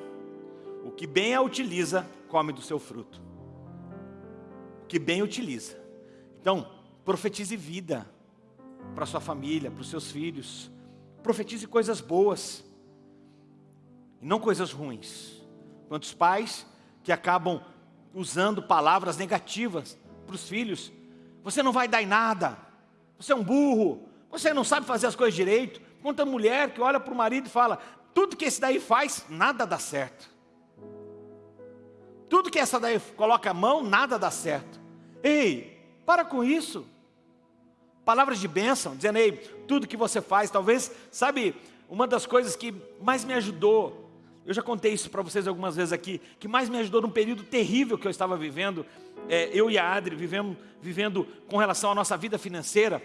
O que bem a utiliza, come do seu fruto. O que bem utiliza. Então, profetize vida para sua família, para os seus filhos. Profetize coisas boas e não coisas ruins. Quantos pais que acabam usando palavras negativas para os filhos, você não vai dar em nada, você é um burro, você não sabe fazer as coisas direito. Quanta mulher que olha para o marido e fala, tudo que esse daí faz, nada dá certo. Tudo que essa daí coloca a mão, nada dá certo. Ei, para com isso. Palavras de bênção, dizendo, ei, tudo que você faz, talvez, sabe, uma das coisas que mais me ajudou eu já contei isso para vocês algumas vezes aqui, que mais me ajudou num período terrível que eu estava vivendo, é, eu e a Adri vivemos, vivendo com relação à nossa vida financeira.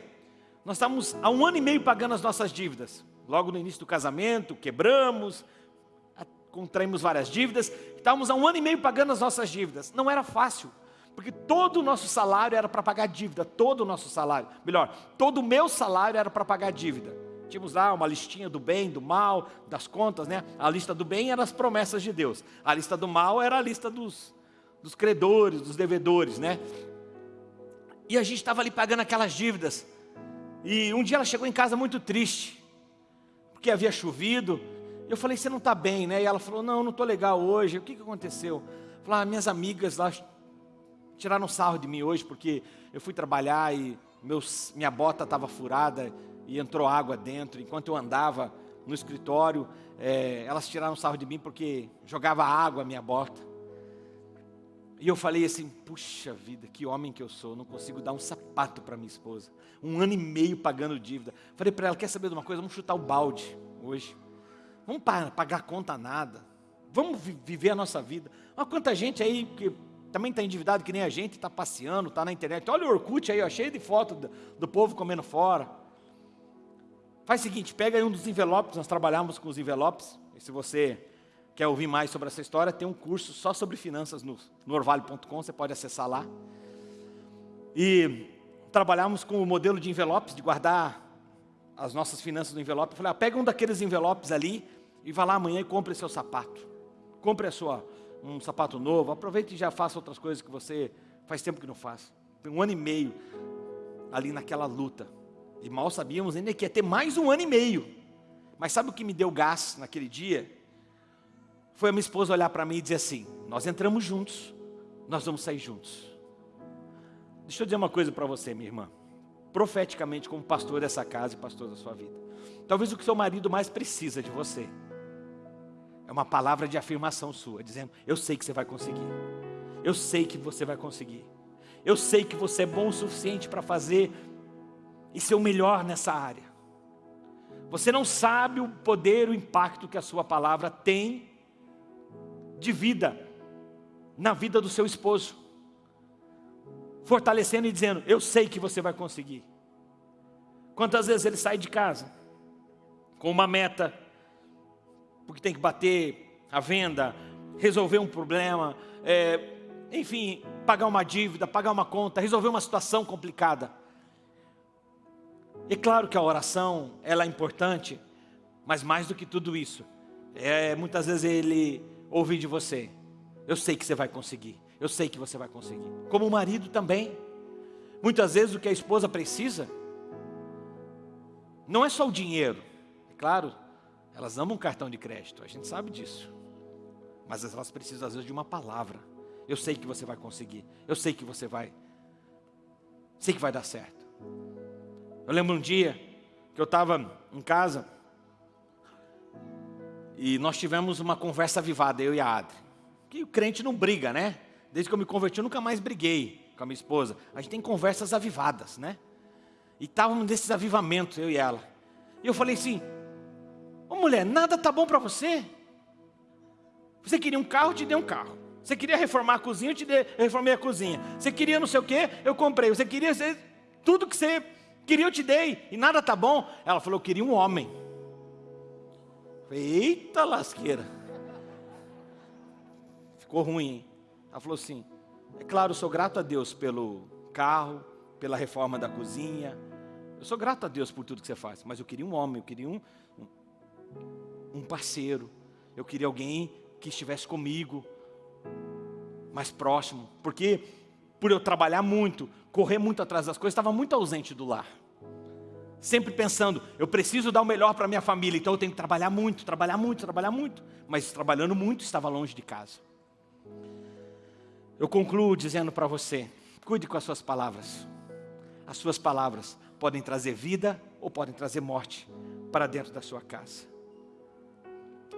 Nós estávamos há um ano e meio pagando as nossas dívidas. Logo no início do casamento, quebramos, contraímos várias dívidas, estávamos há um ano e meio pagando as nossas dívidas. Não era fácil, porque todo o nosso salário era para pagar dívida, todo o nosso salário. Melhor, todo o meu salário era para pagar dívida. Tínhamos lá uma listinha do bem, do mal, das contas, né? A lista do bem era as promessas de Deus. A lista do mal era a lista dos, dos credores, dos devedores, né? E a gente estava ali pagando aquelas dívidas. E um dia ela chegou em casa muito triste, porque havia chovido. Eu falei, você não está bem, né? E ela falou, não, não estou legal hoje. O que, que aconteceu? Falei, ah, minhas amigas lá tiraram sarro de mim hoje, porque eu fui trabalhar e meus, minha bota estava furada e entrou água dentro. Enquanto eu andava no escritório, é, elas tiraram sarro de mim porque jogava água na minha bota. E eu falei assim, puxa vida, que homem que eu sou, não consigo dar um sapato para minha esposa. Um ano e meio pagando dívida. Falei para ela, quer saber de uma coisa? Vamos chutar o balde hoje. Vamos pagar conta nada. Vamos viver a nossa vida. Olha quanta gente aí que também está endividado que nem a gente, está passeando, está na internet. Olha o Orkut aí, ó, cheio de foto do, do povo comendo fora. Faz o seguinte, pega aí um dos envelopes, nós trabalhamos com os envelopes, e se você quer ouvir mais sobre essa história, tem um curso só sobre finanças no, no orvalho.com, você pode acessar lá. E trabalhamos com o modelo de envelopes, de guardar as nossas finanças no envelope. Eu falei, ah, pega um daqueles envelopes ali e vá lá amanhã e compre seu sapato. Compre a sua, um sapato novo, aproveite e já faça outras coisas que você faz tempo que não faz. Tem um ano e meio ali naquela luta e mal sabíamos ainda que ia ter mais um ano e meio. Mas sabe o que me deu gás naquele dia? Foi a minha esposa olhar para mim e dizer assim: Nós entramos juntos nós vamos sair juntos. Deixa eu dizer uma coisa para você, minha irmã. Profeticamente, como pastor dessa casa e pastor da sua vida. Talvez o que seu marido mais precisa de você é uma palavra de afirmação sua, dizendo: Eu sei que você vai conseguir. Eu sei que você vai conseguir. Eu sei que você é bom o suficiente para fazer e ser o melhor nessa área. Você não sabe o poder, o impacto que a sua palavra tem de vida na vida do seu esposo. Fortalecendo e dizendo: Eu sei que você vai conseguir. Quantas vezes ele sai de casa com uma meta, porque tem que bater a venda, resolver um problema, é, enfim, pagar uma dívida, pagar uma conta, resolver uma situação complicada. É claro que a oração ela é importante, mas mais do que tudo isso, é, muitas vezes ele ouve de você: Eu sei que você vai conseguir, eu sei que você vai conseguir. Como o marido também, muitas vezes o que a esposa precisa não é só o dinheiro, é claro, elas amam cartão de crédito, a gente sabe disso, mas elas precisam às vezes de uma palavra. Eu sei que você vai conseguir, eu sei que você vai, sei que vai dar certo. Eu lembro um dia que eu estava em casa e nós tivemos uma conversa avivada, eu e a Adri. Que o crente não briga, né? Desde que eu me converti, eu nunca mais briguei com a minha esposa. A gente tem conversas avivadas, né? E estávamos nesses avivamentos, eu e ela. E eu falei assim: Ô mulher, nada tá bom para você? Você queria um carro, eu te dei um carro. Você queria reformar a cozinha, eu te dei, eu reformei a cozinha. Você queria não sei o que, eu comprei. Você queria tudo que você Queria, eu te dei, e nada tá bom. Ela falou, eu queria um homem. Eita lasqueira. Ficou ruim, hein? Ela falou assim, é claro, eu sou grato a Deus pelo carro, pela reforma da cozinha. Eu sou grato a Deus por tudo que você faz, mas eu queria um homem, eu queria um, um parceiro. Eu queria alguém que estivesse comigo, mais próximo. Porque por eu trabalhar muito, correr muito atrás das coisas, estava muito ausente do lar. Sempre pensando, eu preciso dar o melhor para minha família, então eu tenho que trabalhar muito, trabalhar muito, trabalhar muito. Mas trabalhando muito, estava longe de casa. Eu concluo dizendo para você, cuide com as suas palavras. As suas palavras podem trazer vida ou podem trazer morte para dentro da sua casa.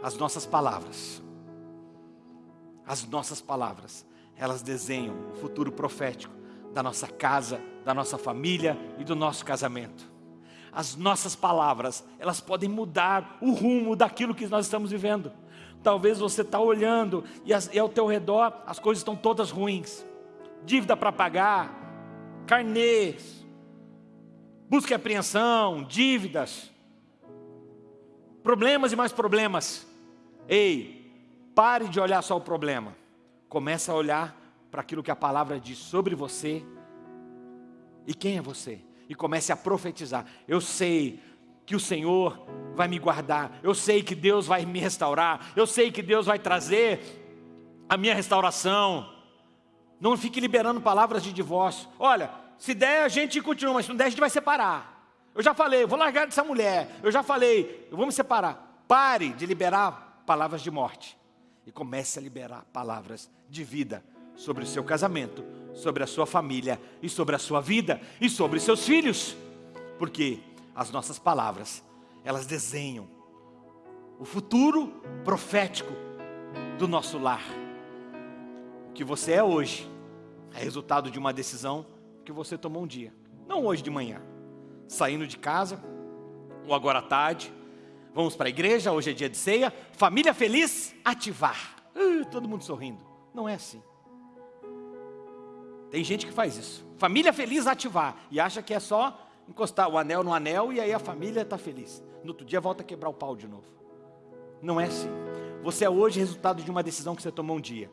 As nossas palavras, as nossas palavras elas desenham o futuro profético da nossa casa, da nossa família e do nosso casamento. As nossas palavras, elas podem mudar o rumo daquilo que nós estamos vivendo. Talvez você está olhando e, as, e ao teu redor as coisas estão todas ruins. Dívida para pagar, carnês, busca e apreensão, dívidas, problemas e mais problemas. Ei, pare de olhar só o problema. Começa a olhar para aquilo que a palavra diz sobre você e quem é você. E comece a profetizar. Eu sei que o Senhor vai me guardar. Eu sei que Deus vai me restaurar. Eu sei que Deus vai trazer a minha restauração. Não fique liberando palavras de divórcio. Olha, se der a gente continua, mas se não der a gente vai separar. Eu já falei, vou largar dessa mulher. Eu já falei, eu vou me separar. Pare de liberar palavras de morte e comece a liberar palavras de vida sobre o seu casamento, sobre a sua família e sobre a sua vida e sobre seus filhos. Porque as nossas palavras, elas desenham o futuro profético do nosso lar. O que você é hoje é resultado de uma decisão que você tomou um dia, não hoje de manhã, saindo de casa ou agora à tarde. Vamos para a igreja, hoje é dia de ceia. Família feliz, ativar. Uh, todo mundo sorrindo. Não é assim. Tem gente que faz isso. Família feliz ativar. E acha que é só encostar o anel no anel e aí a família está feliz. No outro dia volta a quebrar o pau de novo. Não é assim. Você é hoje resultado de uma decisão que você tomou um dia.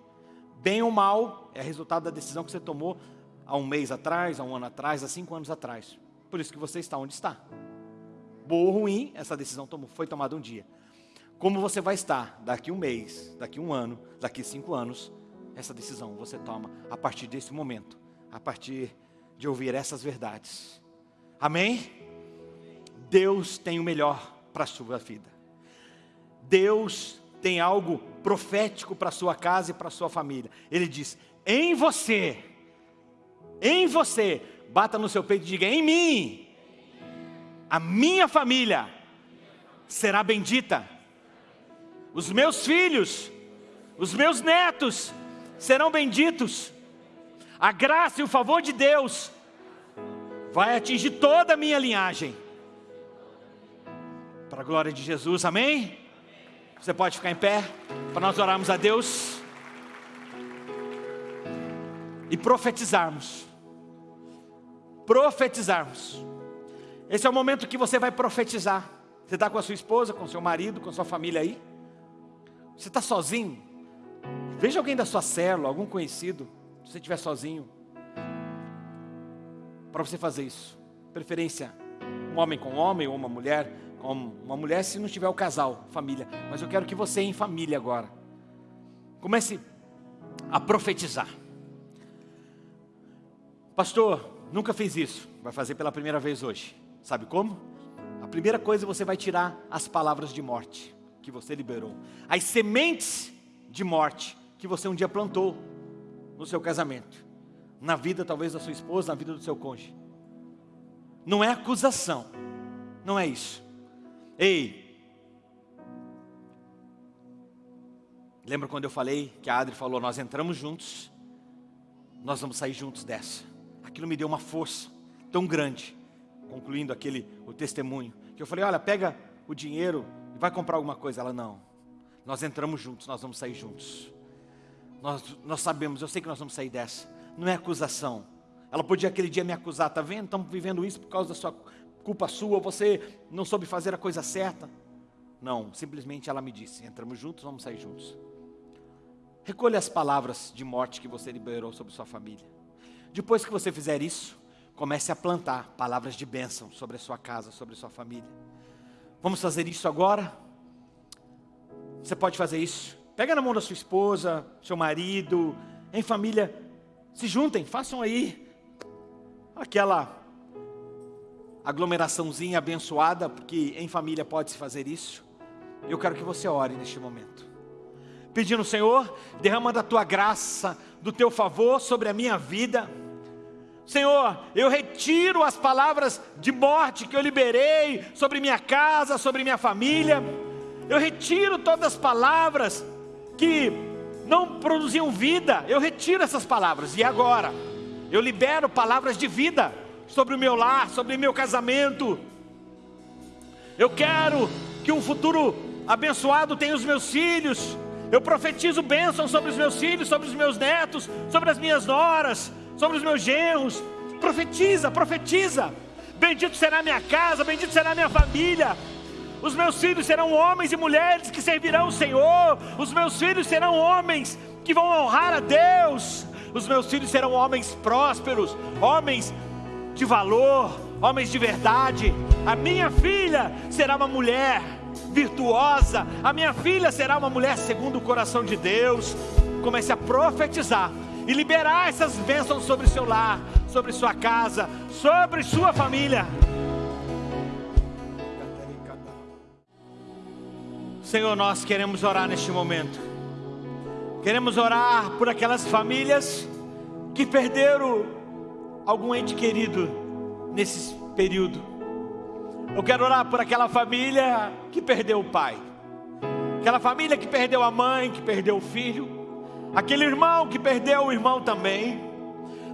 Bem ou mal, é resultado da decisão que você tomou há um mês atrás, há um ano atrás, há cinco anos atrás. Por isso que você está onde está. Boa ou ruim, essa decisão foi tomada um dia como você vai estar daqui um mês, daqui um ano, daqui cinco anos, essa decisão você toma a partir desse momento, a partir de ouvir essas verdades. Amém? Deus tem o melhor para a sua vida. Deus tem algo profético para a sua casa e para a sua família. Ele diz: em você, em você, bata no seu peito e diga: em mim, a minha família será bendita, os meus filhos, os meus netos serão benditos, a graça e o favor de Deus vai atingir toda a minha linhagem. Para a glória de Jesus, amém? Você pode ficar em pé para nós orarmos a Deus e profetizarmos. Profetizarmos. Esse é o momento que você vai profetizar. Você está com a sua esposa, com seu marido, com sua família aí? Você está sozinho? Veja alguém da sua célula, algum conhecido, se você estiver sozinho, para você fazer isso. Preferência, um homem com um homem ou uma mulher com uma mulher, se não tiver o casal, família. Mas eu quero que você, em família agora, comece a profetizar. Pastor, nunca fez isso, vai fazer pela primeira vez hoje. Sabe como? A primeira coisa você vai tirar as palavras de morte que você liberou, as sementes de morte que você um dia plantou no seu casamento, na vida talvez da sua esposa, na vida do seu cônjuge. Não é acusação, não é isso. Ei, lembra quando eu falei que a Adri falou: Nós entramos juntos, nós vamos sair juntos dessa. Aquilo me deu uma força tão grande, concluindo aquele o testemunho, que eu falei: Olha, pega o dinheiro vai comprar alguma coisa? Ela, não. Nós entramos juntos, nós vamos sair juntos. Nós, nós sabemos, eu sei que nós vamos sair dessa. Não é acusação. Ela podia aquele dia me acusar, tá vendo? Estamos vivendo isso por causa da sua culpa sua, você não soube fazer a coisa certa. Não, simplesmente ela me disse: entramos juntos, vamos sair juntos. Recolha as palavras de morte que você liberou sobre sua família. Depois que você fizer isso, comece a plantar palavras de bênção sobre a sua casa, sobre a sua família. Vamos fazer isso agora? Você pode fazer isso. Pega na mão da sua esposa, seu marido, em família, se juntem, façam aí aquela aglomeraçãozinha abençoada, porque em família pode se fazer isso. Eu quero que você ore neste momento. Pedindo, Senhor, derrama da tua graça, do teu favor sobre a minha vida Senhor, eu retiro as palavras de morte que eu liberei sobre minha casa, sobre minha família. Eu retiro todas as palavras que não produziam vida. Eu retiro essas palavras. E agora, eu libero palavras de vida sobre o meu lar, sobre o meu casamento. Eu quero que um futuro abençoado tenha os meus filhos. Eu profetizo bênção sobre os meus filhos, sobre os meus netos, sobre as minhas noras, sobre os meus genros. Profetiza, profetiza. Bendito será minha casa, bendito será minha família. Os meus filhos serão homens e mulheres que servirão o Senhor. Os meus filhos serão homens que vão honrar a Deus. Os meus filhos serão homens prósperos, homens de valor, homens de verdade. A minha filha será uma mulher virtuosa. A minha filha será uma mulher segundo o coração de Deus. Comece a profetizar e liberar essas bênçãos sobre o seu lar, sobre sua casa, sobre sua família. Senhor, nós queremos orar neste momento. Queremos orar por aquelas famílias que perderam algum ente querido nesse período. Eu quero orar por aquela família que perdeu o pai, aquela família que perdeu a mãe, que perdeu o filho aquele irmão que perdeu o irmão também.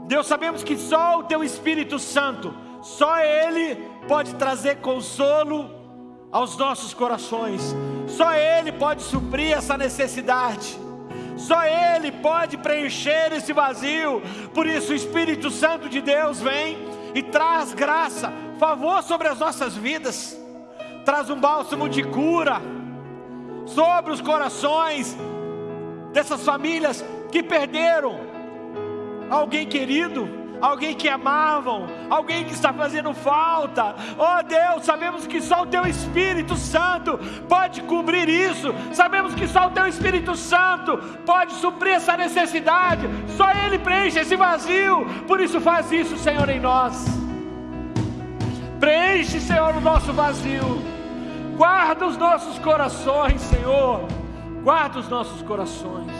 Deus, sabemos que só o Teu Espírito Santo, só Ele pode trazer consolo aos nossos corações, só Ele pode suprir essa necessidade. Só Ele pode preencher esse vazio. Por isso, o Espírito Santo de Deus vem e traz graça, favor sobre as nossas vidas, traz um bálsamo de cura sobre os corações dessas famílias que perderam alguém querido, alguém que amavam, alguém que está fazendo falta. Oh Deus, sabemos que só o Teu Espírito Santo pode cobrir isso, sabemos que só o Teu Espírito Santo pode suprir essa necessidade, só Ele preenche esse vazio. Por isso, faz isso, Senhor, em nós. Preenche, Senhor, o nosso vazio. Guarda os nossos corações, Senhor guarda os nossos corações.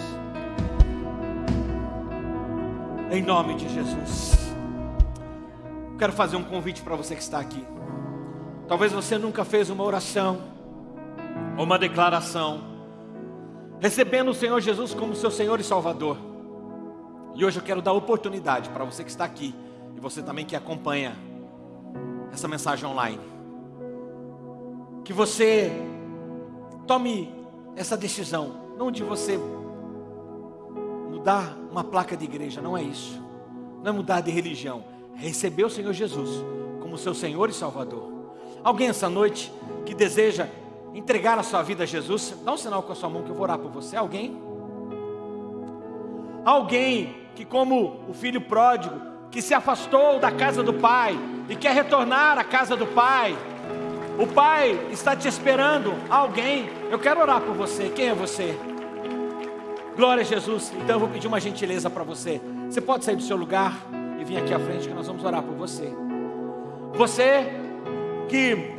Em nome de Jesus. Quero fazer um convite para você que está aqui. Talvez você nunca fez uma oração ou uma declaração, recebendo o Senhor Jesus como seu Senhor e Salvador. E hoje eu quero dar oportunidade para você que está aqui e você também que acompanha essa mensagem online. Que você tome essa decisão, não de você mudar uma placa de igreja, não é isso. Não é mudar de religião, receber o Senhor Jesus como seu Senhor e Salvador. Alguém essa noite que deseja entregar a sua vida a Jesus, dá um sinal com a sua mão que eu vou orar por você. Alguém? Alguém que, como o filho pródigo, que se afastou da casa do pai e quer retornar à casa do pai, o pai está te esperando. Alguém, eu quero orar por você. Quem é você? Glória a Jesus. Então eu vou pedir uma gentileza para você. Você pode sair do seu lugar e vir aqui à frente que nós vamos orar por você. Você que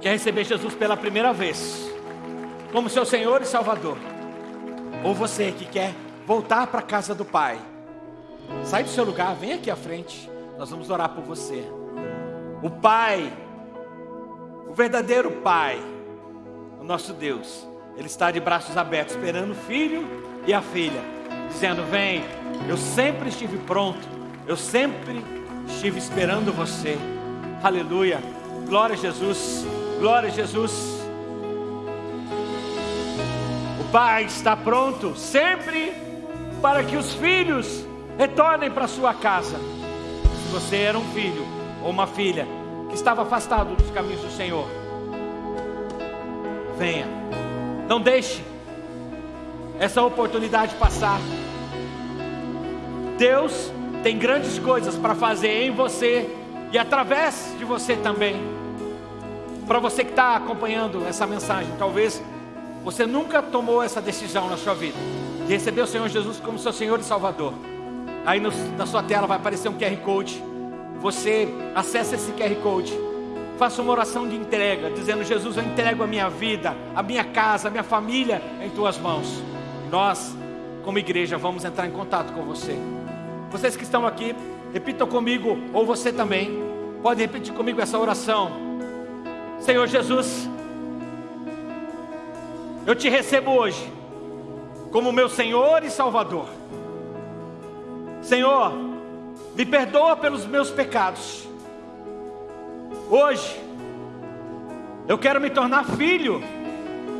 quer receber Jesus pela primeira vez, como seu Senhor e Salvador, ou você que quer voltar para a casa do Pai, sai do seu lugar, vem aqui à frente, nós vamos orar por você. O Pai, o verdadeiro Pai, o nosso Deus, Ele está de braços abertos, esperando o filho e a filha, dizendo: Vem, eu sempre estive pronto, eu sempre estive esperando você. Aleluia, glória a Jesus. Glória a Jesus. O Pai está pronto sempre para que os filhos retornem para sua casa. Se você era um filho ou uma filha que estava afastado dos caminhos do Senhor, venha. Não deixe essa oportunidade passar. Deus tem grandes coisas para fazer em você e através de você também. Para você que está acompanhando essa mensagem, talvez você nunca tomou essa decisão na sua vida de receber o Senhor Jesus como seu Senhor e Salvador. Aí no, na sua tela vai aparecer um QR Code. Você acessa esse QR Code, faça uma oração de entrega, dizendo: Jesus, eu entrego a minha vida, a minha casa, a minha família em tuas mãos. Nós, como igreja, vamos entrar em contato com você. Vocês que estão aqui, repitam comigo, ou você também, pode repetir comigo essa oração. Senhor Jesus, eu te recebo hoje como meu Senhor e Salvador. Senhor, me perdoa pelos meus pecados. Hoje, eu quero me tornar filho,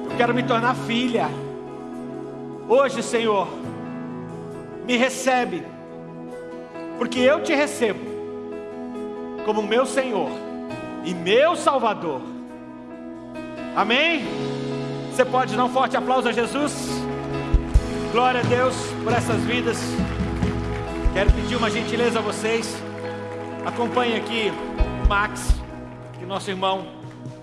eu quero me tornar filha. Hoje, Senhor, me recebe, porque eu te recebo como meu Senhor e meu Salvador. Amém? Você pode dar um forte aplauso a Jesus? Glória a Deus por essas vidas. Quero pedir uma gentileza a vocês. Acompanhe aqui o Max, que nosso irmão,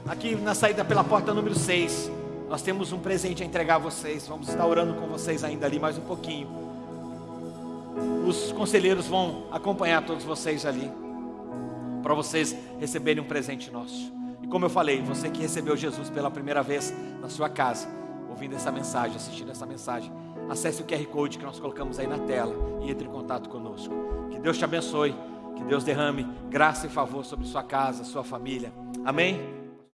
aqui na saída pela porta número 6. Nós temos um presente a entregar a vocês. Vamos estar orando com vocês ainda ali mais um pouquinho. Os conselheiros vão acompanhar todos vocês ali para vocês receberem um presente nosso. E como eu falei, você que recebeu Jesus pela primeira vez na sua casa, ouvindo essa mensagem, assistindo essa mensagem, acesse o QR Code que nós colocamos aí na tela e entre em contato conosco. Que Deus te abençoe, que Deus derrame graça e favor sobre sua casa, sua família. Amém?